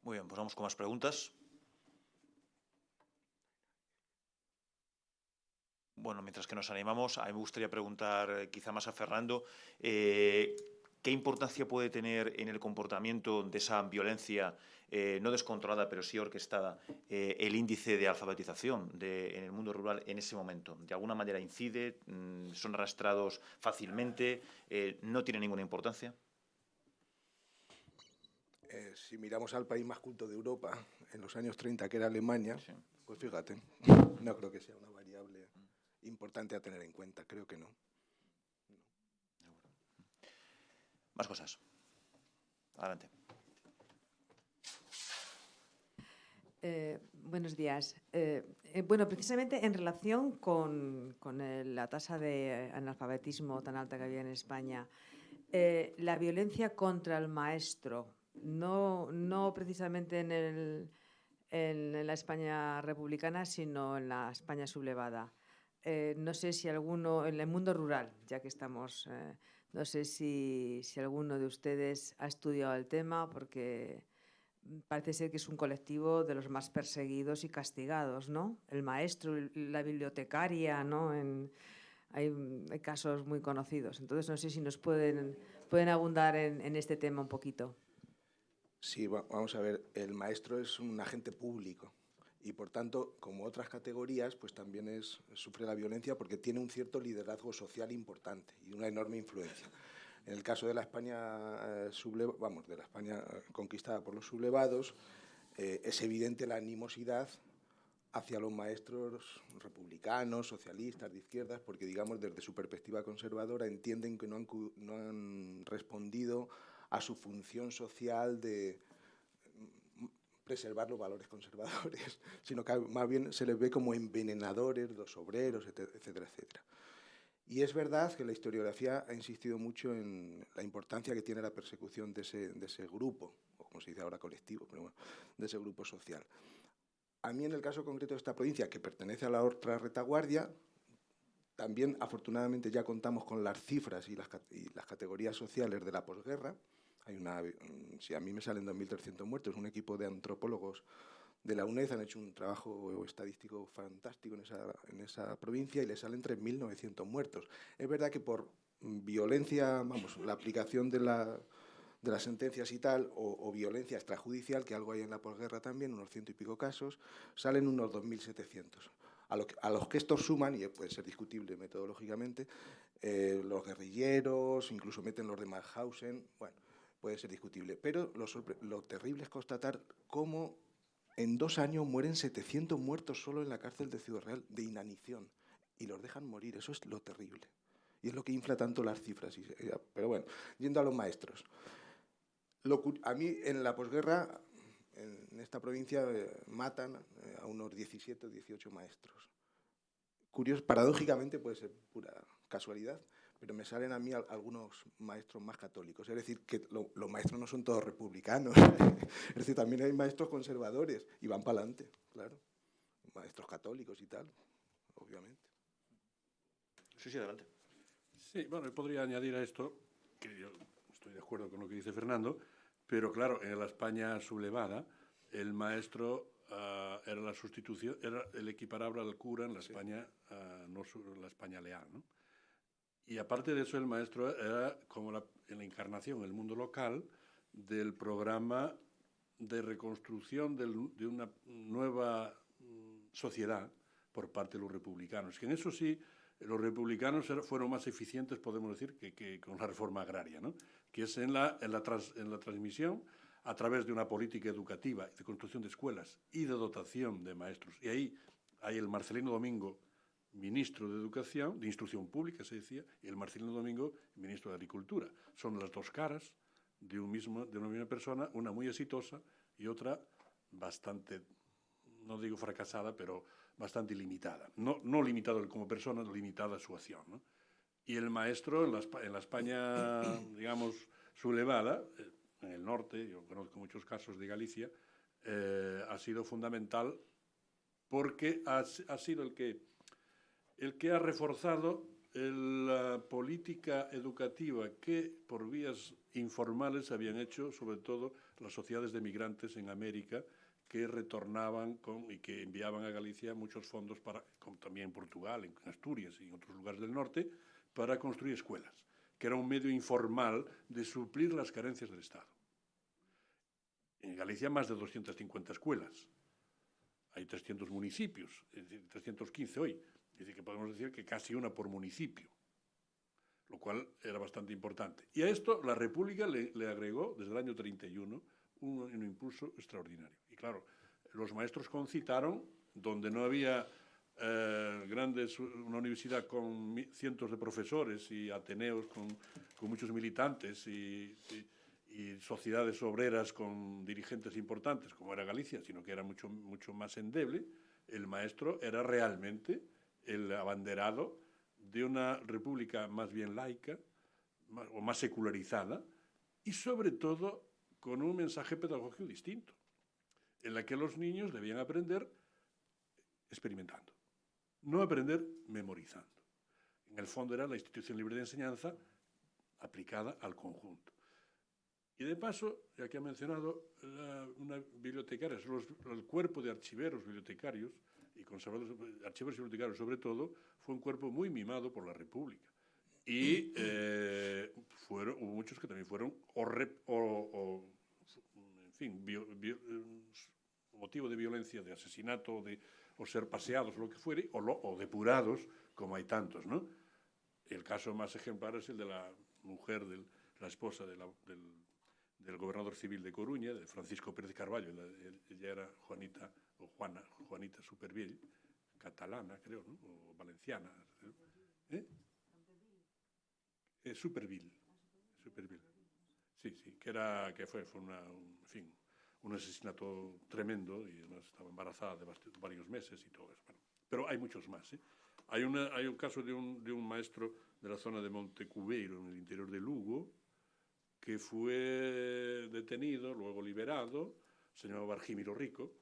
Muy bien, pues vamos con más preguntas. Bueno, mientras que nos animamos, a mí me gustaría preguntar eh, quizá más a Fernando, eh, ¿qué importancia puede tener en el comportamiento de esa violencia, eh, no descontrolada, pero sí orquestada, el índice de alfabetización de, en el mundo rural en ese momento? ¿De alguna manera incide? Mm, ¿Son arrastrados fácilmente? ¿No tiene ninguna importancia? Eh, si miramos al país más culto de Europa, en los años 30, que era Alemania, sí. pues fíjate, (laughs) no creo que sea una variable importante a tener en cuenta, creo que no. Más cosas. Adelante. Eh, buenos días. Eh, eh, bueno, precisamente en relación con, con el, la tasa de analfabetismo tan alta que había en España, eh, la violencia contra el maestro, no, no precisamente en, el, en, la España republicana, sino en la España sublevada. Eh, no sé si alguno, en el mundo rural, ya que estamos, eh, no sé si, alguno de ustedes ha estudiado el tema, porque parece ser que es un colectivo de los más perseguidos y castigados, ¿no? El maestro, la bibliotecaria, ¿no? Hay, casos muy conocidos. Entonces, no sé si nos pueden, abundar en este tema un poquito. Sí, vamos a ver, el maestro es un agente público y por tanto, como otras categorías, pues también es, sufre la violencia porque tiene un cierto liderazgo social importante y una enorme influencia. En el caso de la España eh, vamos, de la España eh, conquistada por los sublevados, eh, es evidente la animosidad hacia los maestros republicanos, socialistas, de izquierdas, porque, digamos, desde su perspectiva conservadora entienden que no han, no han respondido a su función social de, preservar los valores conservadores, (laughs) sino que más bien se les ve como envenenadores, los obreros, etcétera, etcétera. Y es verdad que la historiografía ha insistido mucho en la importancia que tiene la persecución de ese, grupo, o como se dice ahora colectivo, de ese grupo social. A mí en el caso concreto de esta provincia, que pertenece a la otra retaguardia, también afortunadamente ya contamos con las cifras y las categorías sociales de la posguerra, una, si a mí me salen 2.300 muertos, un equipo de antropólogos de la UNED han hecho un trabajo estadístico fantástico en esa, provincia y le salen 3.900 muertos. Es verdad que por violencia, vamos, la aplicación de, la, de las sentencias y tal, o, violencia extrajudicial, que algo hay en la posguerra también, unos ciento y pico casos, salen unos 2.700. A, lo que, a, los que estos suman, y puede ser discutible metodológicamente, eh, los guerrilleros, incluso meten los de Mauthausen, bueno, puede ser discutible, pero lo, terrible es constatar cómo en dos años mueren 700 muertos solo en la cárcel de Ciudad Real de inanición y los dejan morir, eso es lo terrible. Y es lo que infla tanto las cifras. Pero bueno, yendo a los maestros. Lo, a mí en la posguerra, en esta provincia, eh, matan eh, a unos 17 o 18 maestros. Curioso, paradójicamente puede ser pura casualidad, pero me salen a mí algunos maestros más católicos. Es decir, que lo, los maestros no son todos republicanos. (laughs) es decir, también hay maestros conservadores y van para adelante, claro. Maestros católicos y tal, obviamente. Sí, sí, adelante. Sí, bueno, podría añadir a esto, que yo estoy de acuerdo con lo que dice Fernando, pero claro, en la España sublevada, el maestro uh, era la sustitución, era el equiparable al cura en la España, uh, no la España leal, ¿no? Y aparte de eso, el maestro era como la, en la encarnación, el mundo local, del programa de reconstrucción de una nueva mm, sociedad por parte de los republicanos. Que en eso sí, los republicanos fueron más eficientes, podemos decir, que, con la reforma agraria, ¿no? que es en la transmisión a través de una política educativa, de construcción de escuelas y de dotación de maestros. Y ahí hay el Marcelino Domingo, ministro de Educación, de Instrucción Pública, se decía, y el Marcelino Domingo, ministro de Agricultura. Son las dos caras de, un mismo, de una misma persona, una muy exitosa y otra bastante, no digo fracasada, pero bastante limitada. No, no limitada como persona, limitada su acción. ¿no? Y el maestro en la, en la España, (coughs) digamos, sublevada, eh, en el norte, yo conozco muchos casos de Galicia, eh, ha sido fundamental porque ha, ha sido el que el que ha reforzado la política educativa que por vías informales habían hecho sobre todo las sociedades de migrantes en América que retornaban y que enviaban a Galicia muchos fondos para, como también en Portugal, en Asturias y en otros lugares del norte, para construir escuelas, que era un medio informal de suplir las carencias del Estado. En Galicia más de 250 escuelas. Hay 300 municipios, es decir, 315 hoy. Decir, que podemos decir que casi una por municipio, lo cual era bastante importante. Y a esto la República le, le agregó, desde el año 31, un, un, impulso extraordinario. Y claro, los maestros concitaron, donde no había eh, grandes, una universidad con cientos de profesores y ateneos con, con muchos militantes y, y, y sociedades obreras con dirigentes importantes, como era Galicia, sino que era mucho, mucho más endeble, el maestro era realmente el abanderado de una república más bien laica o más secularizada y sobre todo con un mensaje pedagógico distinto, en la que los niños debían aprender experimentando, no aprender memorizando. En el fondo era la institución libre de enseñanza aplicada al conjunto. Y de paso, ya que ha mencionado la, una bibliotecaria, los, el cuerpo de archiveros bibliotecarios y conservadores, archiveros y bibliotecarios sobre todo, fue un cuerpo muy mimado por la República. Y eh, fueron, hubo muchos que también fueron o, rep, o, o en fin, bio, bio, motivo de violencia, de asesinato, de, o ser paseados, lo que fuere, o, lo, o depurados, como hay tantos, ¿no? El caso más ejemplar es el de la mujer, de la esposa de la, del del gobernador civil de Coruña, de Francisco Pérez Carballo, ella era Juanita, o Juanita Superviell, catalana, creo, ¿no? o valenciana. ¿Eh? Eh, Supervill. Supervill. Sí, sí, que, era, que fue, fue una, un, fin, un asesinato tremendo y además estaba embarazada de varios meses y todo eso. Bueno, pero hay muchos más. ¿eh? Hay, una, hay un caso de un, de un maestro de la zona de Montecubeiro, en el interior de Lugo, que fue detenido, luego liberado, se llamaba Rico,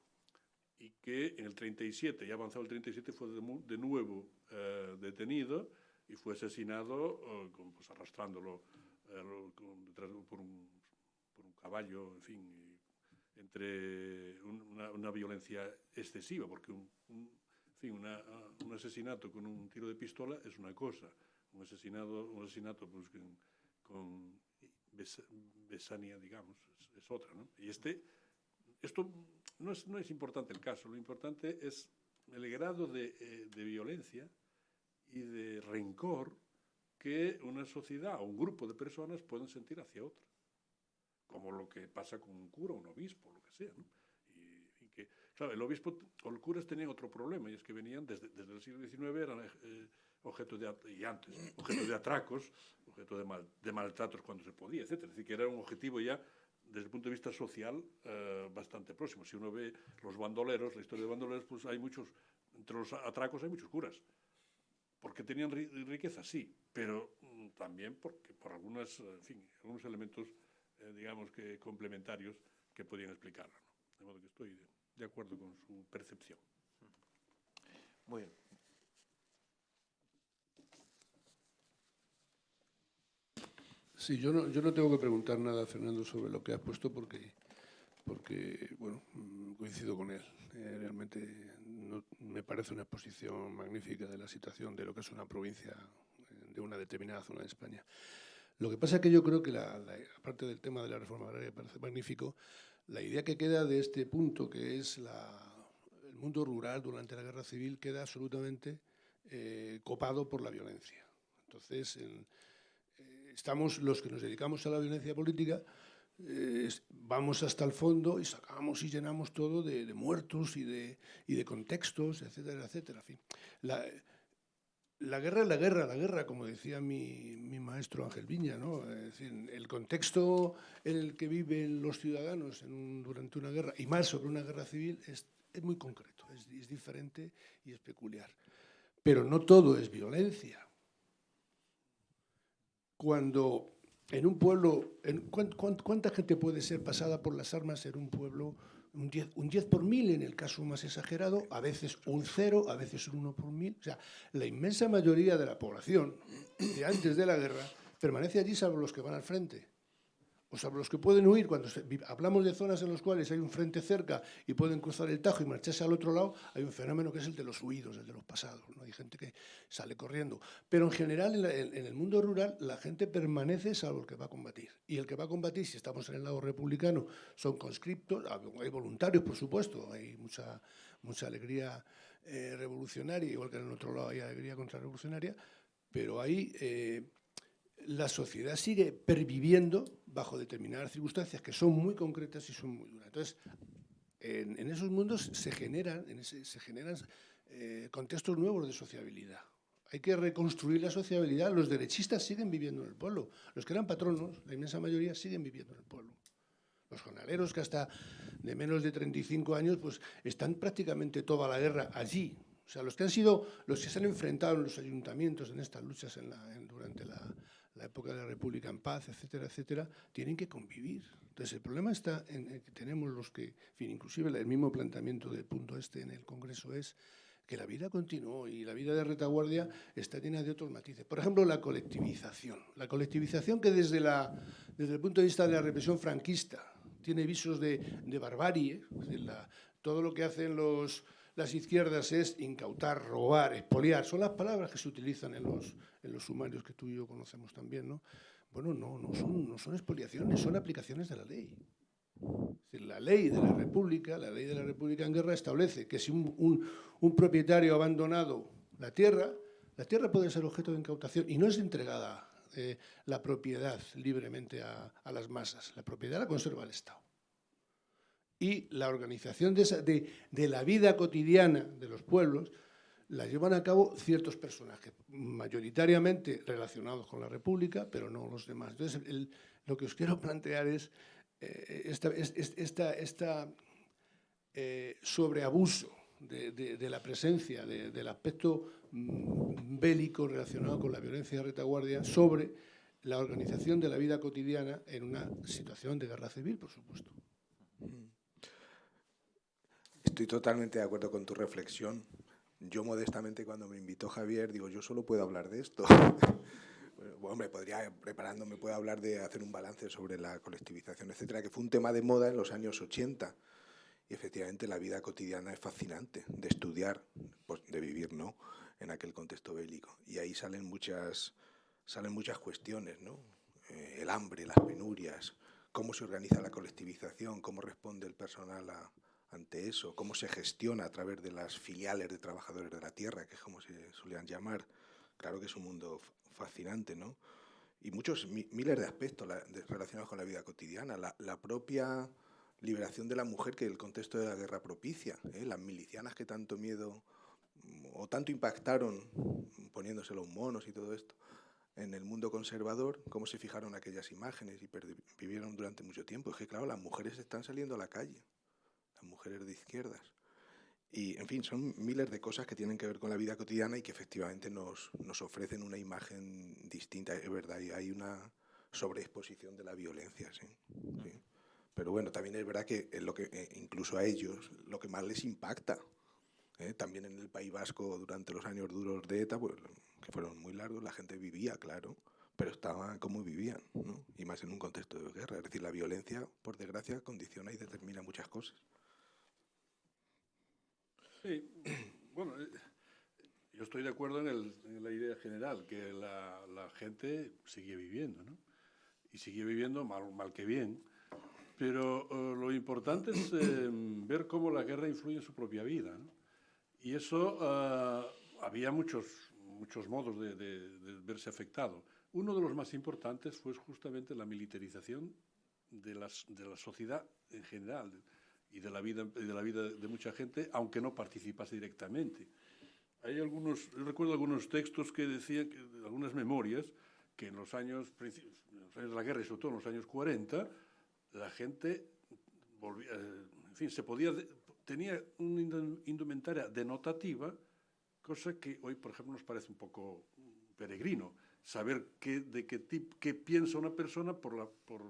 y que en el 37, ya avanzado el 37, fue de, nuevo eh, detenido y fue asesinado eh, pues, arrastrándolo eh, con, por, un, por, un, caballo, en fin, entre un, una, una, violencia excesiva, porque un, un en fin, una, un asesinato con un tiro de pistola es una cosa, un asesinato, un asesinato pues, con, con Besania, digamos, es, es, otra. ¿no? Y este, esto no es, no es importante el caso, lo importante es el grado de, eh, de violencia y de rencor que una sociedad o un grupo de personas pueden sentir hacia otra, como lo que pasa con un cura, un obispo, lo que sea. Y, que, claro, el obispo o los curas tenían otro problema, y es que venían desde, desde el siglo XIX, eran eh, objeto de, y antes, objeto de atracos, objeto de, de maltratos cuando se podía, etc. Es decir, que era un objetivo ya desde el punto de vista social eh, bastante próximo. Si uno ve los bandoleros, la historia de bandoleros, pues hay muchos, entre los atracos hay muchos curas. Porque tenían ri riqueza, sí, pero mm, también porque, por algunas, en fin, algunos elementos, eh, digamos que complementarios que podían explicarlo. De modo que estoy de, de acuerdo con su percepción. Muy bien. Sí, yo no, yo no tengo que preguntar nada, Fernando, sobre lo que has puesto porque, porque bueno, coincido con él. Eh, realmente no, me parece una exposición magnífica de la situación de lo que es una provincia eh, de una determinada zona de España. Lo que pasa es que yo creo que, la, la, aparte del tema de la reforma agraria, parece magnífico, la idea que queda de este punto, que es la, el mundo rural durante la guerra civil, queda absolutamente eh, copado por la violencia. Entonces, en, estamos los que nos dedicamos a la violencia política, eh, vamos hasta el fondo y sacamos y llenamos todo de, muertos y de, y de, contextos, etcétera, etcétera. La, la, guerra es la guerra, la guerra, como decía mi, mi maestro Ángel Viña, ¿no? Es decir, el contexto en el que viven los ciudadanos durante una guerra, y más sobre una guerra civil, es, es muy concreto, es, es diferente y es peculiar. Pero no todo es violencia cuando en un pueblo, en, ¿cuánta gente puede ser pasada por las armas en un pueblo? Un 10, un 10 por mil en el caso más exagerado, a veces un cero, a veces un 1 por mil. O sea, la inmensa mayoría de la población de antes de la guerra permanece allí salvo los que van al frente. O sea, los que pueden huir, cuando hablamos de zonas en las cuales hay un frente cerca y pueden cruzar el Tajo y marcharse al otro lado, hay un fenómeno que es el de los huidos, el de los pasados. ¿no? Hay gente que sale corriendo. Pero en general, en, la, el mundo rural, la gente permanece salvo el que va a combatir. Y el que va a combatir, si estamos en el lado republicano, son conscriptos, hay voluntarios, por supuesto, hay mucha, mucha alegría eh, revolucionaria, igual que en el otro lado hay alegría contrarrevolucionaria, pero hay... la sociedad sigue perviviendo bajo determinadas circunstancias que son muy concretas y son muy duras. Entonces, en, esos mundos se generan, en ese, se generan eh, contextos nuevos de sociabilidad. Hay que reconstruir la sociabilidad. Los derechistas siguen viviendo en el pueblo. Los que eran patronos, la inmensa mayoría, siguen viviendo en el pueblo. Los jornaleros que hasta de menos de 35 años, pues están prácticamente toda la guerra allí. O sea, los que han sido, los que se han enfrentado en los ayuntamientos en estas luchas en, durante la, la época de la República en paz, etcétera, etcétera, tienen que convivir. Entonces, el problema está en que tenemos los que, en fin, inclusive el mismo planteamiento del punto este en el Congreso es que la vida continuó y la vida de retaguardia está llena de otros matices. Por ejemplo, la colectivización. La colectivización que desde, la, desde el punto de vista de la represión franquista tiene visos de, barbarie, todo lo que hacen los, las izquierdas es incautar, robar, expoliar. Son las palabras que se utilizan en los, en los sumarios que tú y yo conocemos también, ¿no? Bueno, no, no son, no son expoliaciones, son aplicaciones de la ley. La ley de la República, la ley de la República en guerra establece que si un, un, un propietario ha abandonado la tierra, la tierra puede ser objeto de incautación y no es entregada eh, la propiedad libremente a, a, las masas. La propiedad la conserva el Estado. Y la organización de, la vida cotidiana de los pueblos la llevan a cabo ciertos personajes, mayoritariamente relacionados con la República, pero no los demás. Entonces, lo que os quiero (laughs) plantear es eh, esta, eh, sobreabuso de, la presencia, de, del aspecto mm, bélico relacionado con la violencia de retaguardia sobre la organización de la vida cotidiana en una situación de guerra civil, por supuesto. Estoy totalmente de acuerdo con tu reflexión. Yo modestamente cuando me invitó Javier digo, yo solo puedo hablar de esto. (laughs) bueno, hombre, podría, preparándome, puedo hablar de hacer un balance sobre la colectivización, etcétera, que fue un tema de moda en los años 80. Y efectivamente la vida cotidiana es fascinante de estudiar, pues de vivir, ¿no? En aquel contexto bélico. Y ahí salen muchas, salen muchas cuestiones, ¿no? Eh, el hambre, las penurias, cómo se organiza la colectivización, cómo responde el personal a, ante eso, cómo se gestiona a través de las filiales de trabajadores de la tierra, que es como se solían llamar. Claro que es un mundo fascinante, ¿no? Y muchos, miles de aspectos relacionados con la vida cotidiana. La, propia liberación de la mujer que el contexto de la guerra propicia. ¿eh? Las milicianas que tanto miedo o tanto impactaron poniéndose los monos y todo esto en el mundo conservador, cómo se fijaron aquellas imágenes y vivieron durante mucho tiempo. Es que, claro, las mujeres están saliendo a la calle mujeres de izquierdas. Y, en fin, son miles de cosas que tienen que ver con la vida cotidiana y que efectivamente nos, nos ofrecen una imagen distinta. Es verdad, y hay una sobreexposición de la violencia, ¿sí? ¿sí? Pero bueno, también es verdad que, es lo que eh, incluso a ellos lo que más les impacta, ¿eh? también en el País Vasco durante los años duros de ETA, pues, que fueron muy largos, la gente vivía, claro, pero estaba como vivían, ¿no? y más en un contexto de guerra. Es decir, la violencia, por desgracia, condiciona y determina muchas cosas. Sí, bueno, eh, yo estoy de acuerdo en, la idea general, que la, gente sigue viviendo, ¿no? Y sigue viviendo mal, que bien. Pero uh, lo importante es eh, ver cómo la guerra influye en su propia vida. ¿no? Y eso uh, había muchos, muchos modos de, verse afectado. Uno de los más importantes fue justamente la militarización de la sociedad en general y de la vida de la vida de mucha gente, aunque no participase directamente. Hay algunos, yo recuerdo algunos textos que decían, que, algunas memorias, que en los años, en los años de la guerra y sobre todo en los años 40, la gente volvía, en fin, se podía, tenía una indumentaria denotativa, cosa que hoy, por ejemplo, nos parece un poco peregrino, saber qué, de qué, tip, qué piensa una persona por la, por,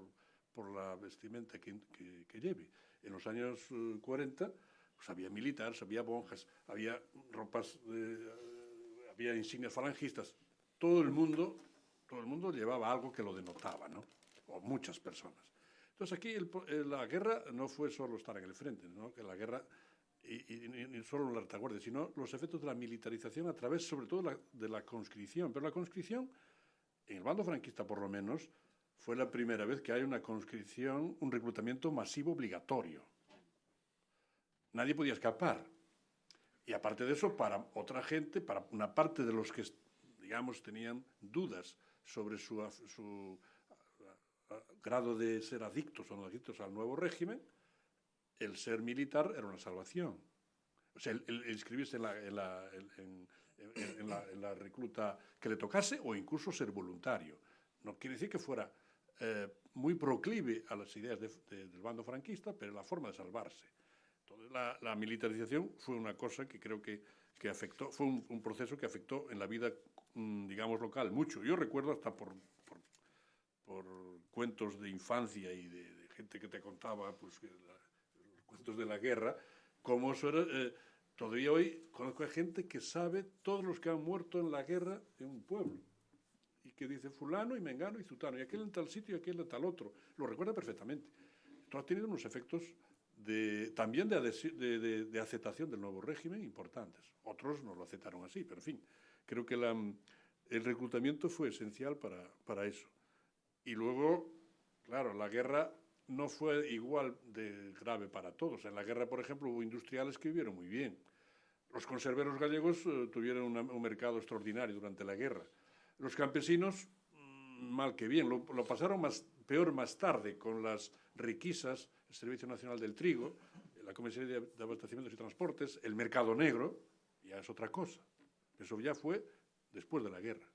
por la vestimenta que, que, que lleve en los años 40 pues había militares, había monjas, había ropas, eh, había insignias falangistas. Todo el mundo, todo el mundo llevaba algo que lo denotaba, ¿no? O muchas personas. Entonces aquí el, el, la guerra no fue solo estar en el frente, ¿no? Que la guerra y, y, y solo la retaguardia, sino los efectos de la militarización a través, sobre todo, la, de la conscripción. Pero la conscripción, en el bando franquista por lo menos, fue la primera vez que hay una conscripción, un reclutamiento masivo obligatorio. Nadie podía escapar. Y aparte de eso, para otra gente, para una parte de los que, digamos, tenían dudas sobre su, grado de ser adictos o no adictos al nuevo régimen, el ser militar era una salvación. O sea, el, el inscribirse en la, en, la, en, en, la, recluta que le tocase o incluso ser voluntario. No quiere decir que fuera eh, muy proclive a las ideas de, de, del bando franquista, pero la forma de salvarse. Entonces, la, la militarización fue una cosa que creo que, que afectó, fue un, un, proceso que afectó en la vida, mm, digamos, local mucho. Yo recuerdo hasta por, por, por cuentos de infancia y de, de, gente que te contaba pues, la, los cuentos de la guerra, cómo eso era... Eh, todavía hoy conozco a gente que sabe todos los que han muerto en la guerra en un pueblo y que dice fulano y mengano y zutano, y aquel en tal sitio y aquel en tal otro. Lo recuerda perfectamente. Esto ha tenido unos efectos también de, aceptación del nuevo régimen importantes. Otros no lo aceptaron así, pero en fin, creo que el reclutamiento fue esencial para, eso. Y luego, claro, la guerra no fue igual de grave para todos. En la guerra, por ejemplo, hubo industriales que vivieron muy bien. Los conserveros gallegos uh, tuvieron un mercado extraordinario durante la guerra. Los campesinos, mmm, mal que bien, lo, pasaron más, peor más tarde con las riquisas, el Servicio Nacional del Trigo, la Comisaría de, Abastecimientos y Transportes, el mercado negro, ya es otra cosa. Eso ya fue después de la guerra.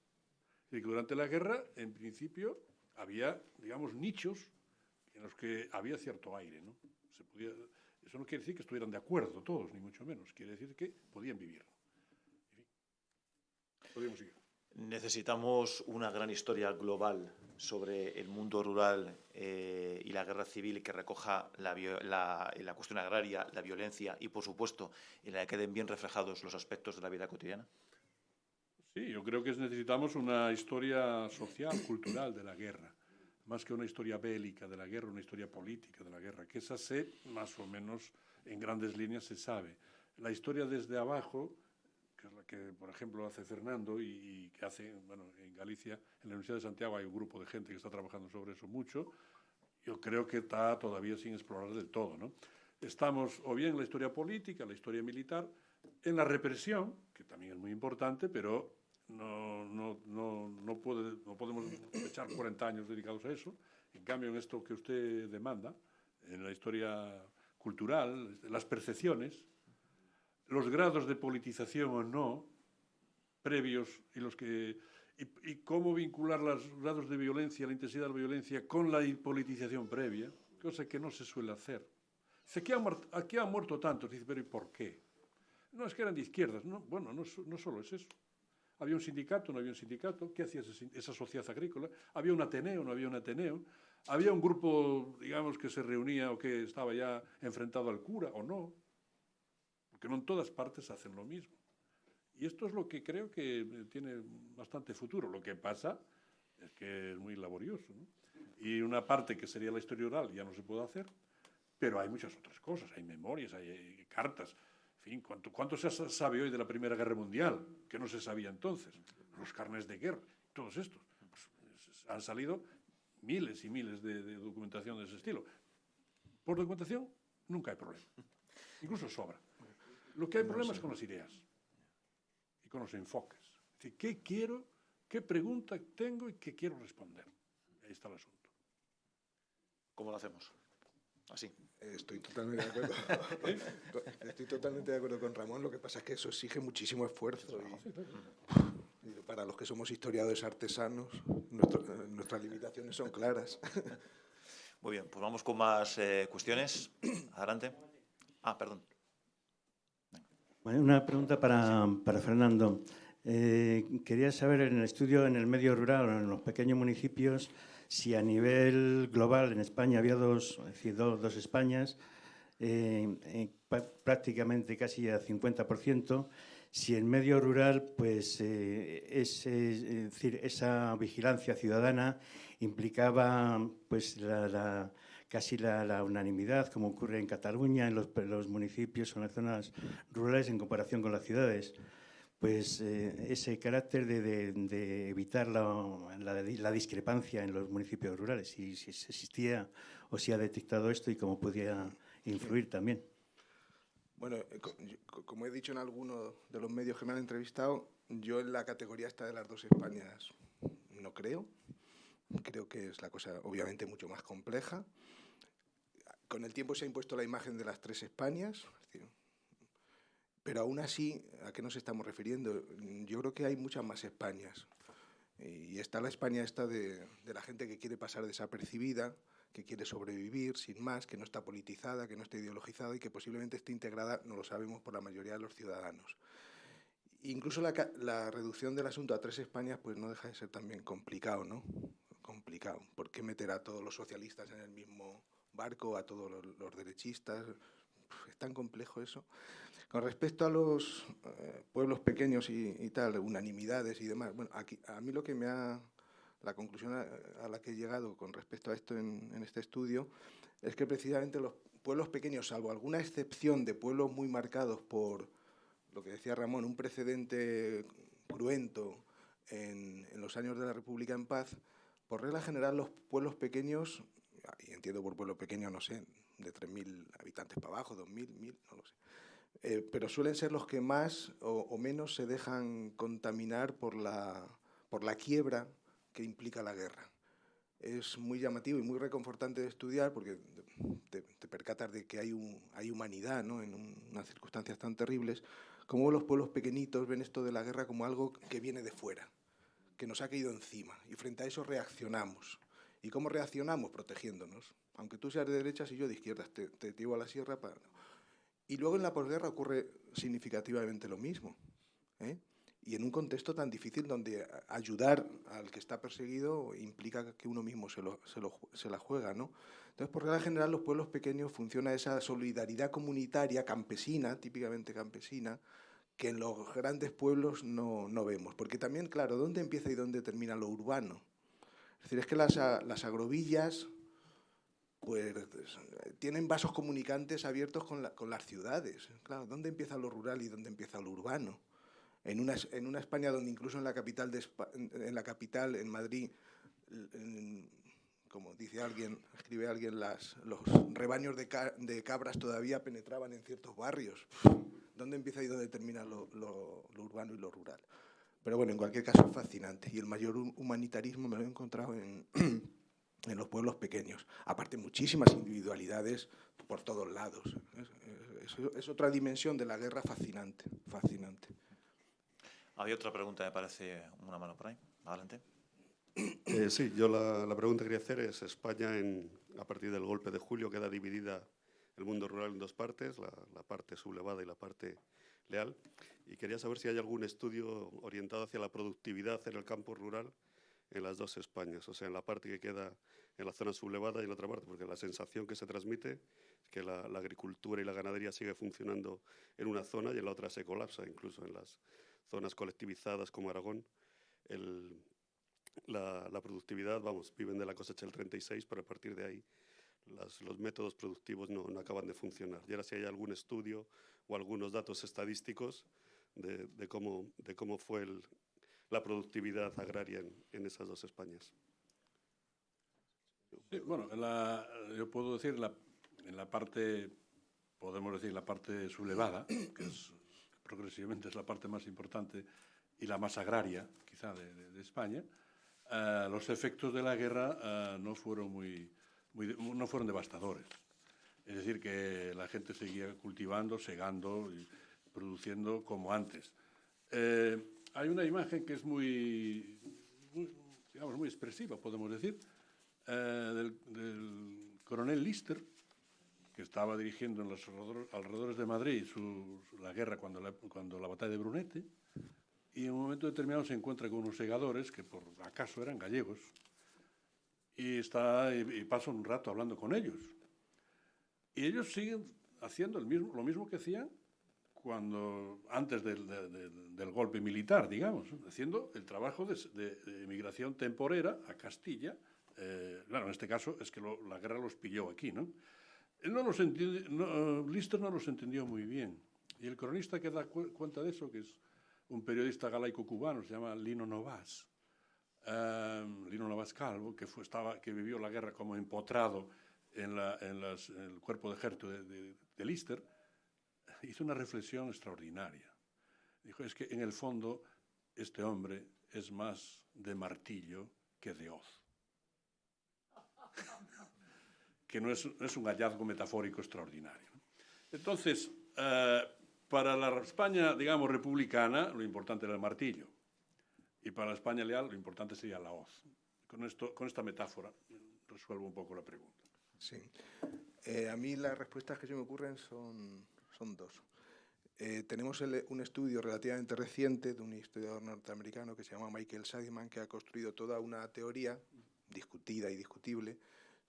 Y que durante la guerra, en principio, había, digamos, nichos en los que había cierto aire. ¿no? Se podía, eso no quiere decir que estuvieran de acuerdo todos, ni mucho menos. Quiere decir que podían vivir. En fin, seguir. Necesitamos una gran historia global sobre el mundo rural eh, y la guerra civil que recoja la, la, cuestión agraria, la violencia y, por supuesto, en la que queden bien reflejados los aspectos de la vida cotidiana. Sí, yo creo que necesitamos una historia social, (coughs) cultural de la guerra más que una historia bélica de la guerra, una historia política de la guerra, que esa sé, más o menos, en grandes líneas se sabe. La historia desde abajo, que es la que, por ejemplo, hace Fernando y, y que hace, bueno, en Galicia, en la Universidad de Santiago hay un grupo de gente que está trabajando sobre eso mucho, yo creo que está todavía sin explorar del todo, ¿no? Estamos o bien en la historia política, la historia militar, en la represión, que también es muy importante, pero no, no, no, no, puede, no podemos echar 40 años dedicados a eso. En cambio, en esto que usted demanda, en la historia cultural, las percepciones, los grados de politización o no, previos, y, los que, y, cómo vincular los grados de violencia, la intensidad de la violencia, con la politización previa, cosa que no se suele hacer. Dice, aquí han, aquí han muerto tantos, dice, pero ¿y por qué? No, es que eran de izquierdas. No, bueno, no, solo es eso. Había un sindicato, no había un sindicato. ¿Qué hacía esa sociedad agrícola? Había un Ateneo, no había un Ateneo. Había un grupo, digamos, que se reunía o que estaba ya enfrentado al cura o no. Porque no en todas partes hacen lo mismo. Y esto es lo que creo que tiene bastante futuro. Lo que pasa es que es muy laborioso. ¿no? Y una parte que sería la historia oral ya no se puede hacer, pero hay muchas otras cosas. Hay memorias, hay, hay cartas. En fin, ¿cuánto, ¿cuánto se sabe hoy de la Primera Guerra Mundial? Que no se sabía entonces. Los carnes de guerra, todos estos. Pues, han salido miles y miles de, de, documentación de ese estilo. Por documentación nunca hay problema. Incluso sobra. Lo que hay problema es con las ideas y con los enfoques. Es decir, ¿qué quiero, qué pregunta tengo y qué quiero responder? Ahí está el asunto. ¿Cómo lo hacemos? Así. Estoy totalmente de acuerdo. (laughs) Estoy totalmente de acuerdo con Ramón. Lo que pasa es que eso exige muchísimo esfuerzo. Y, y para los que somos historiadores artesanos, nuestro, nuestras limitaciones son claras. Muy bien, pues vamos con más eh, cuestiones. Adelante. Ah, perdón. Bueno, una pregunta para, para Fernando. Eh, quería saber en el estudio en el medio rural, en los pequeños municipios, si a nivel global en España había dos, es decir, dos, dos Españas, eh, eh, prácticamente casi a 50%, si en medio rural, pues ese, es decir, esa vigilancia ciudadana implicaba pues la, la casi la, la, unanimidad, como ocurre en Cataluña, en los, los municipios o en las zonas rurales en comparación con las ciudades pues eh, ese carácter de, de, de evitar la, la, la, discrepancia en los municipios rurales, si, si, existía o si ha detectado esto y cómo podía influir también. Bueno, eh, como he dicho en algunos de los medios que me han entrevistado, yo en la categoría esta de las dos Españas no creo. Creo que es la cosa obviamente mucho más compleja. Con el tiempo se ha impuesto la imagen de las tres Españas, Pero aún así, ¿a qué nos estamos refiriendo? Yo creo que hay muchas más Españas. Y está la España esta de, de la gente que quiere pasar desapercibida, que quiere sobrevivir sin más, que no está politizada, que no está ideologizada y que posiblemente esté integrada, no lo sabemos, por la mayoría de los ciudadanos. Incluso la, la reducción del asunto a tres Españas pues no deja de ser también complicado, ¿no? Complicado. ¿Por qué meter a todos los socialistas en el mismo barco, a todos los, los derechistas? Es tan complejo eso. Con respecto a los eh, pueblos pequeños y, y, tal, unanimidades y demás, bueno, aquí, a mí lo que me ha la conclusión a, la que he llegado con respecto a esto en, en, este estudio es que precisamente los pueblos pequeños, salvo alguna excepción de pueblos muy marcados por lo que decía Ramón, un precedente cruento en, en los años de la República en paz, por regla general los pueblos pequeños, y entiendo por pueblo pequeño, no sé, de 3.000 habitantes para abajo, 2.000, 1.000, no lo sé, eh, pero suelen ser los que más o, menos se dejan contaminar por la, por la quiebra que implica la guerra. Es muy llamativo y muy reconfortante de estudiar porque te, percatas de que hay, un, hay humanidad ¿no? en un, unas circunstancias tan terribles, como los pueblos pequeñitos ven esto de la guerra como algo que viene de fuera, que nos ha caído encima, y frente a eso reaccionamos. ¿Y cómo reaccionamos? Protegiéndonos. Aunque tú seas de derechas y yo de izquierdas, te, te llevo a la sierra para... Y luego en la posguerra ocurre significativamente lo mismo. ¿eh? y en un contexto tan difícil donde ayudar al que está perseguido implica que uno mismo se, lo, se, lo, se la juega. ¿no? Entonces, por regla general, los pueblos pequeños funciona esa solidaridad comunitaria campesina, típicamente campesina, que en los grandes pueblos no, no vemos. Porque también, claro, ¿dónde empieza y dónde termina lo urbano? Es decir, es que las, las agrovillas pues tienen vasos comunicantes abiertos con, la, con las ciudades. Claro, ¿dónde empieza lo rural y dónde empieza lo urbano? en una, en una España donde incluso en la capital, en la capital, en Madrid, como dice alguien, escribe alguien, las, los rebaños de, de, cabras todavía penetraban en ciertos barrios. ¿Dónde empieza y dónde termina lo, lo, lo, urbano y lo rural? Pero bueno, en cualquier caso es fascinante. Y el mayor humanitarismo me lo he encontrado en, (clears throat) en los pueblos pequeños. Aparte, muchísimas individualidades por todos lados. Es, es, es otra dimensión de la guerra fascinante, fascinante. Había otra pregunta, me parece, una mano por ahí. Adelante. Eh, sí, yo la, la, pregunta que quería hacer es, España en, a partir del golpe de julio queda dividida el mundo rural en dos partes, la, parte sublevada y la parte leal, y quería saber si hay algún estudio orientado hacia la productividad en el campo rural en las dos Españas, o sea, en la parte que queda en la zona sublevada y en la otra parte, porque la sensación que se transmite es que la, agricultura y la ganadería sigue funcionando en una zona y en la otra se colapsa, incluso en las zonas colectivizadas como Aragón, el, la, la, productividad, vamos, viven de la cosecha del 36, pero a partir de ahí las, los métodos productivos no, no, acaban de funcionar. Y ahora si hay algún estudio o algunos datos estadísticos de, de cómo, de cómo fue el, la productividad agraria en, en, esas dos Españas. Sí, bueno, la, yo puedo decir la, en la parte, podemos decir la parte sublevada, que es progresivamente es la parte más importante y la más agraria, quizá, de, de, de España, uh, los efectos de la guerra uh, no, fueron muy, no fueron devastadores. Es decir, que la gente seguía cultivando, segando y produciendo como antes. Eh, hay una imagen que es muy, digamos, muy expresiva, podemos decir, eh, del, coronel Lister, que estaba dirigiendo en los alrededores de Madrid su, la guerra cuando la, cuando la batalla de Brunete, y en un momento determinado se encuentra con unos segadores que por acaso eran gallegos, y, está, y, y pasa un rato hablando con ellos. Y ellos siguen haciendo el mismo, lo mismo que hacían cuando antes del, de, de, del, golpe militar, digamos, haciendo el trabajo de, de emigración temporera a Castilla. Eh, claro, en este caso es que lo, la guerra los pilló aquí, ¿no? Él no los entiende, no, Lister no los entendió muy bien. Y el cronista que da cu cuenta de eso, que es un periodista galaico cubano, se llama Lino Novas, um, Lino Novas Calvo, que, vivió la guerra como empotrado en, el cuerpo de ejército de, de, Lister, hizo una reflexión extraordinaria. Dijo, es que en el fondo este hombre es más de martillo que de hoz (laughs) que no es, no es un hallazgo metafórico extraordinario. Entonces, eh, Para la España, digamos, republicana, lo importante era el martillo. Y para la España leal, lo importante sería la hoz. Con, esto, con esta metáfora resuelvo un poco la pregunta. Sí. Eh, a mí las respuestas que se me ocurren son, son dos. Eh, tenemos el, un estudio relativamente reciente de un historiador norteamericano que se llama Michael Sadiman, que ha construido toda una teoría discutida y discutible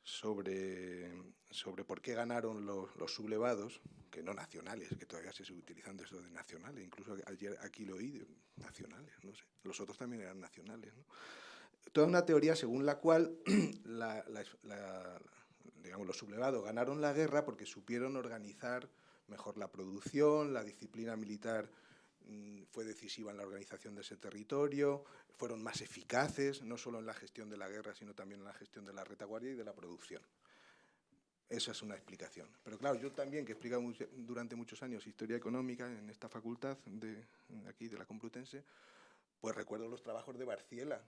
sobre, sobre por qué ganaron los, sublevados, que no nacionales, que todavía se sigue utilizando eso de nacionales, incluso ayer aquí lo oí, nacionales, no sé, los otros también eran nacionales. Toda una teoría según la cual (clears throat) digamos, los sublevados ganaron la guerra porque supieron organizar mejor la producción, la disciplina militar fue decisiva en la organización de ese territorio, fueron más eficaces, no solo en la gestión de la guerra, sino también en la gestión de la retaguardia y de la producción. Esa es una explicación. Pero claro, yo también, que he explicado durante muchos años historia económica en esta facultad de aquí, de la Complutense, pues recuerdo los trabajos de Barciela,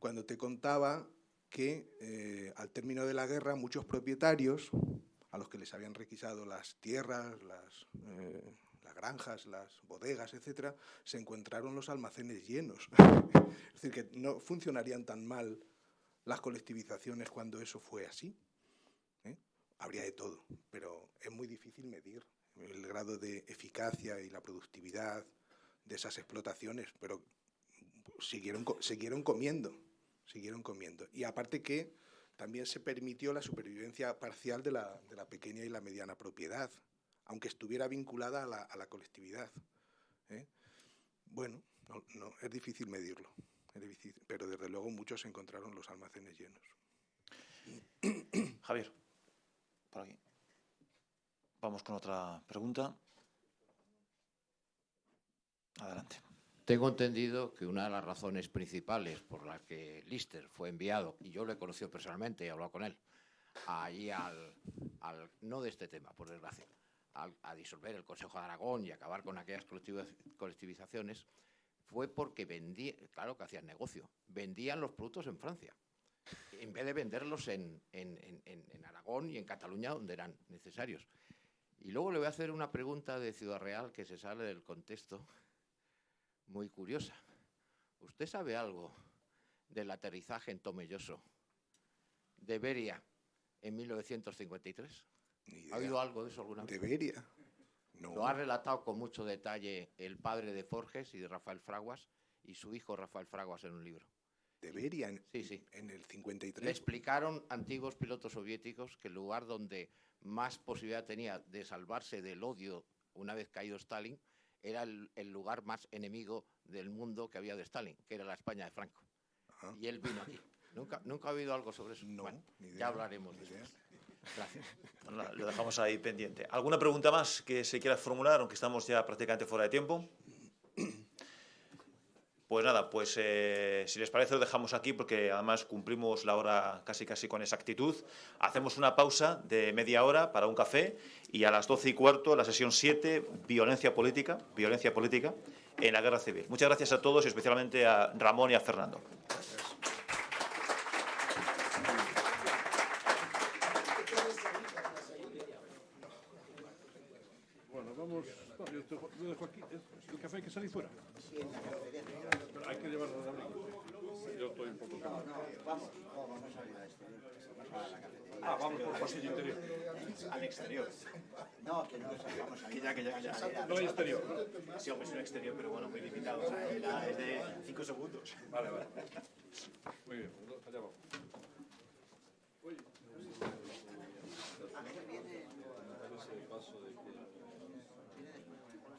cuando te contaba que eh, al término de la guerra muchos propietarios a los que les habían requisado las tierras, las, eh, las granjas, las bodegas, etcétera, se encontraron los almacenes llenos. (laughs) es decir, que no funcionarían tan mal las colectivizaciones cuando eso fue así. ¿eh? Habría de todo, pero es muy difícil medir el grado de eficacia y la productividad de esas explotaciones, pero siguieron, siguieron comiendo, siguieron comiendo. Y aparte que también se permitió la supervivencia parcial de la, de la pequeña y la mediana propiedad, aunque estuviera vinculada a la, a la colectividad. ¿eh? Bueno, no, no, es difícil medirlo, es difícil, pero desde luego muchos encontraron los almacenes llenos. Javier, por aquí. Vamos con otra pregunta. Adelante. Tengo entendido que una de las razones principales por las que Lister fue enviado, y yo lo he conocido personalmente, he hablado con él, allí al, al no de este tema, por desgracia, a disolver el Consejo de Aragón y acabar con aquellas colectivizaciones, fue porque vendían, claro que hacían negocio, vendían los productos en Francia, en vez de venderlos en, en, en, en Aragón y en Cataluña, donde eran necesarios. Y luego le voy a hacer una pregunta de Ciudad Real que se sale del contexto muy curiosa. ¿Usted sabe algo del aterrizaje en Tomelloso de Beria en 1953? ¿Ha oído algo de eso alguna vez? ¿De Beria? No. Lo ha relatado con mucho detalle el padre de Forges y de Rafael Fraguas y su hijo Rafael Fraguas en un libro. ¿De Beria? En, sí, sí. en el 53. Le explicaron antiguos pilotos soviéticos que el lugar donde más posibilidad tenía de salvarse del odio una vez caído Stalin era el, el, lugar más enemigo del mundo que había de Stalin, que era la España de Franco. Ajá. Y él vino aquí. ¿Nunca, ¿Nunca ha habido algo sobre eso? No, bueno, idea, ya hablaremos de eso. Gracias. Lo dejamos ahí pendiente. ¿Alguna pregunta más que se quiera formular, aunque estamos ya prácticamente fuera de tiempo? Pues nada, pues eh, si les parece lo dejamos aquí porque además cumplimos la hora casi casi con exactitud. Hacemos una pausa de media hora para un café y a las doce y cuarto la sesión 7, violencia política, violencia política en la guerra civil. Muchas gracias a todos y especialmente a Ramón y a Fernando. Gracias. Bueno, vamos. No, yo, te, yo dejo aquí. ¿El café hay que salir fuera? Sí, Pero hay que llevarlo de abrigo. Yo estoy un poco. No, no, vamos, no, vamos a ir a esto. Vamos a la cafetería. Ah, vamos por el pasillo interior. Al exterior. No, que no, vamos a ir. Que ya, que ya, ya. No hay exterior. Sí, hombre, es un exterior, pero bueno, muy limitado. O sea, es de 5 segundos. Vale, vale. Muy bien, allá vamos. Oye. A ver, viene. Ese paso de que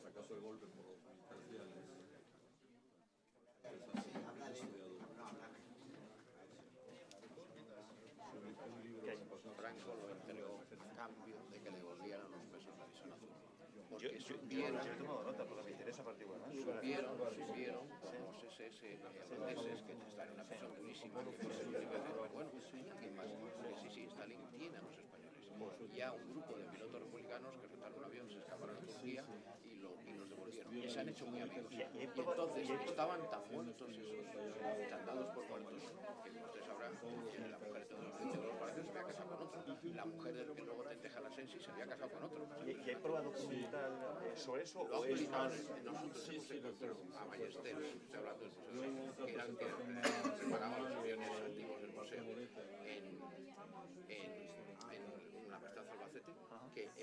acaso el golpe por los parciales. Habla de. No, habla Franco lo entregó a cambio de que le volvieran los pesos de División Azul. Yo, Porque yo, supieron, yo he tomado nota porque me interesa particular. supieron, supieron los SS holandeses que están en una prisión durísima, que fue el nivel de, bueno. Que sí, sí, Stalin tiene a los españoles. Y a un grupo de pilotos republicanos que rentaron un avión, se escaparon a Turquía se han hecho muy amigos. Y eh, entonces estaban tan muertos esos, tan por muertos, que como ustedes sabrán, tiene la mujer de todos los los parece se había casado con otro. La mujer del que luego te deja la sensi se había casado con otro. ¿Y, y hay prueba documental sí. sobre eso? Lo o es más... Nosotros hemos encontrado a Ballesteros, estoy hablando del museo, que eran que preparaban los aviones antiguos del museo en, en, en una amistad Albacete, que es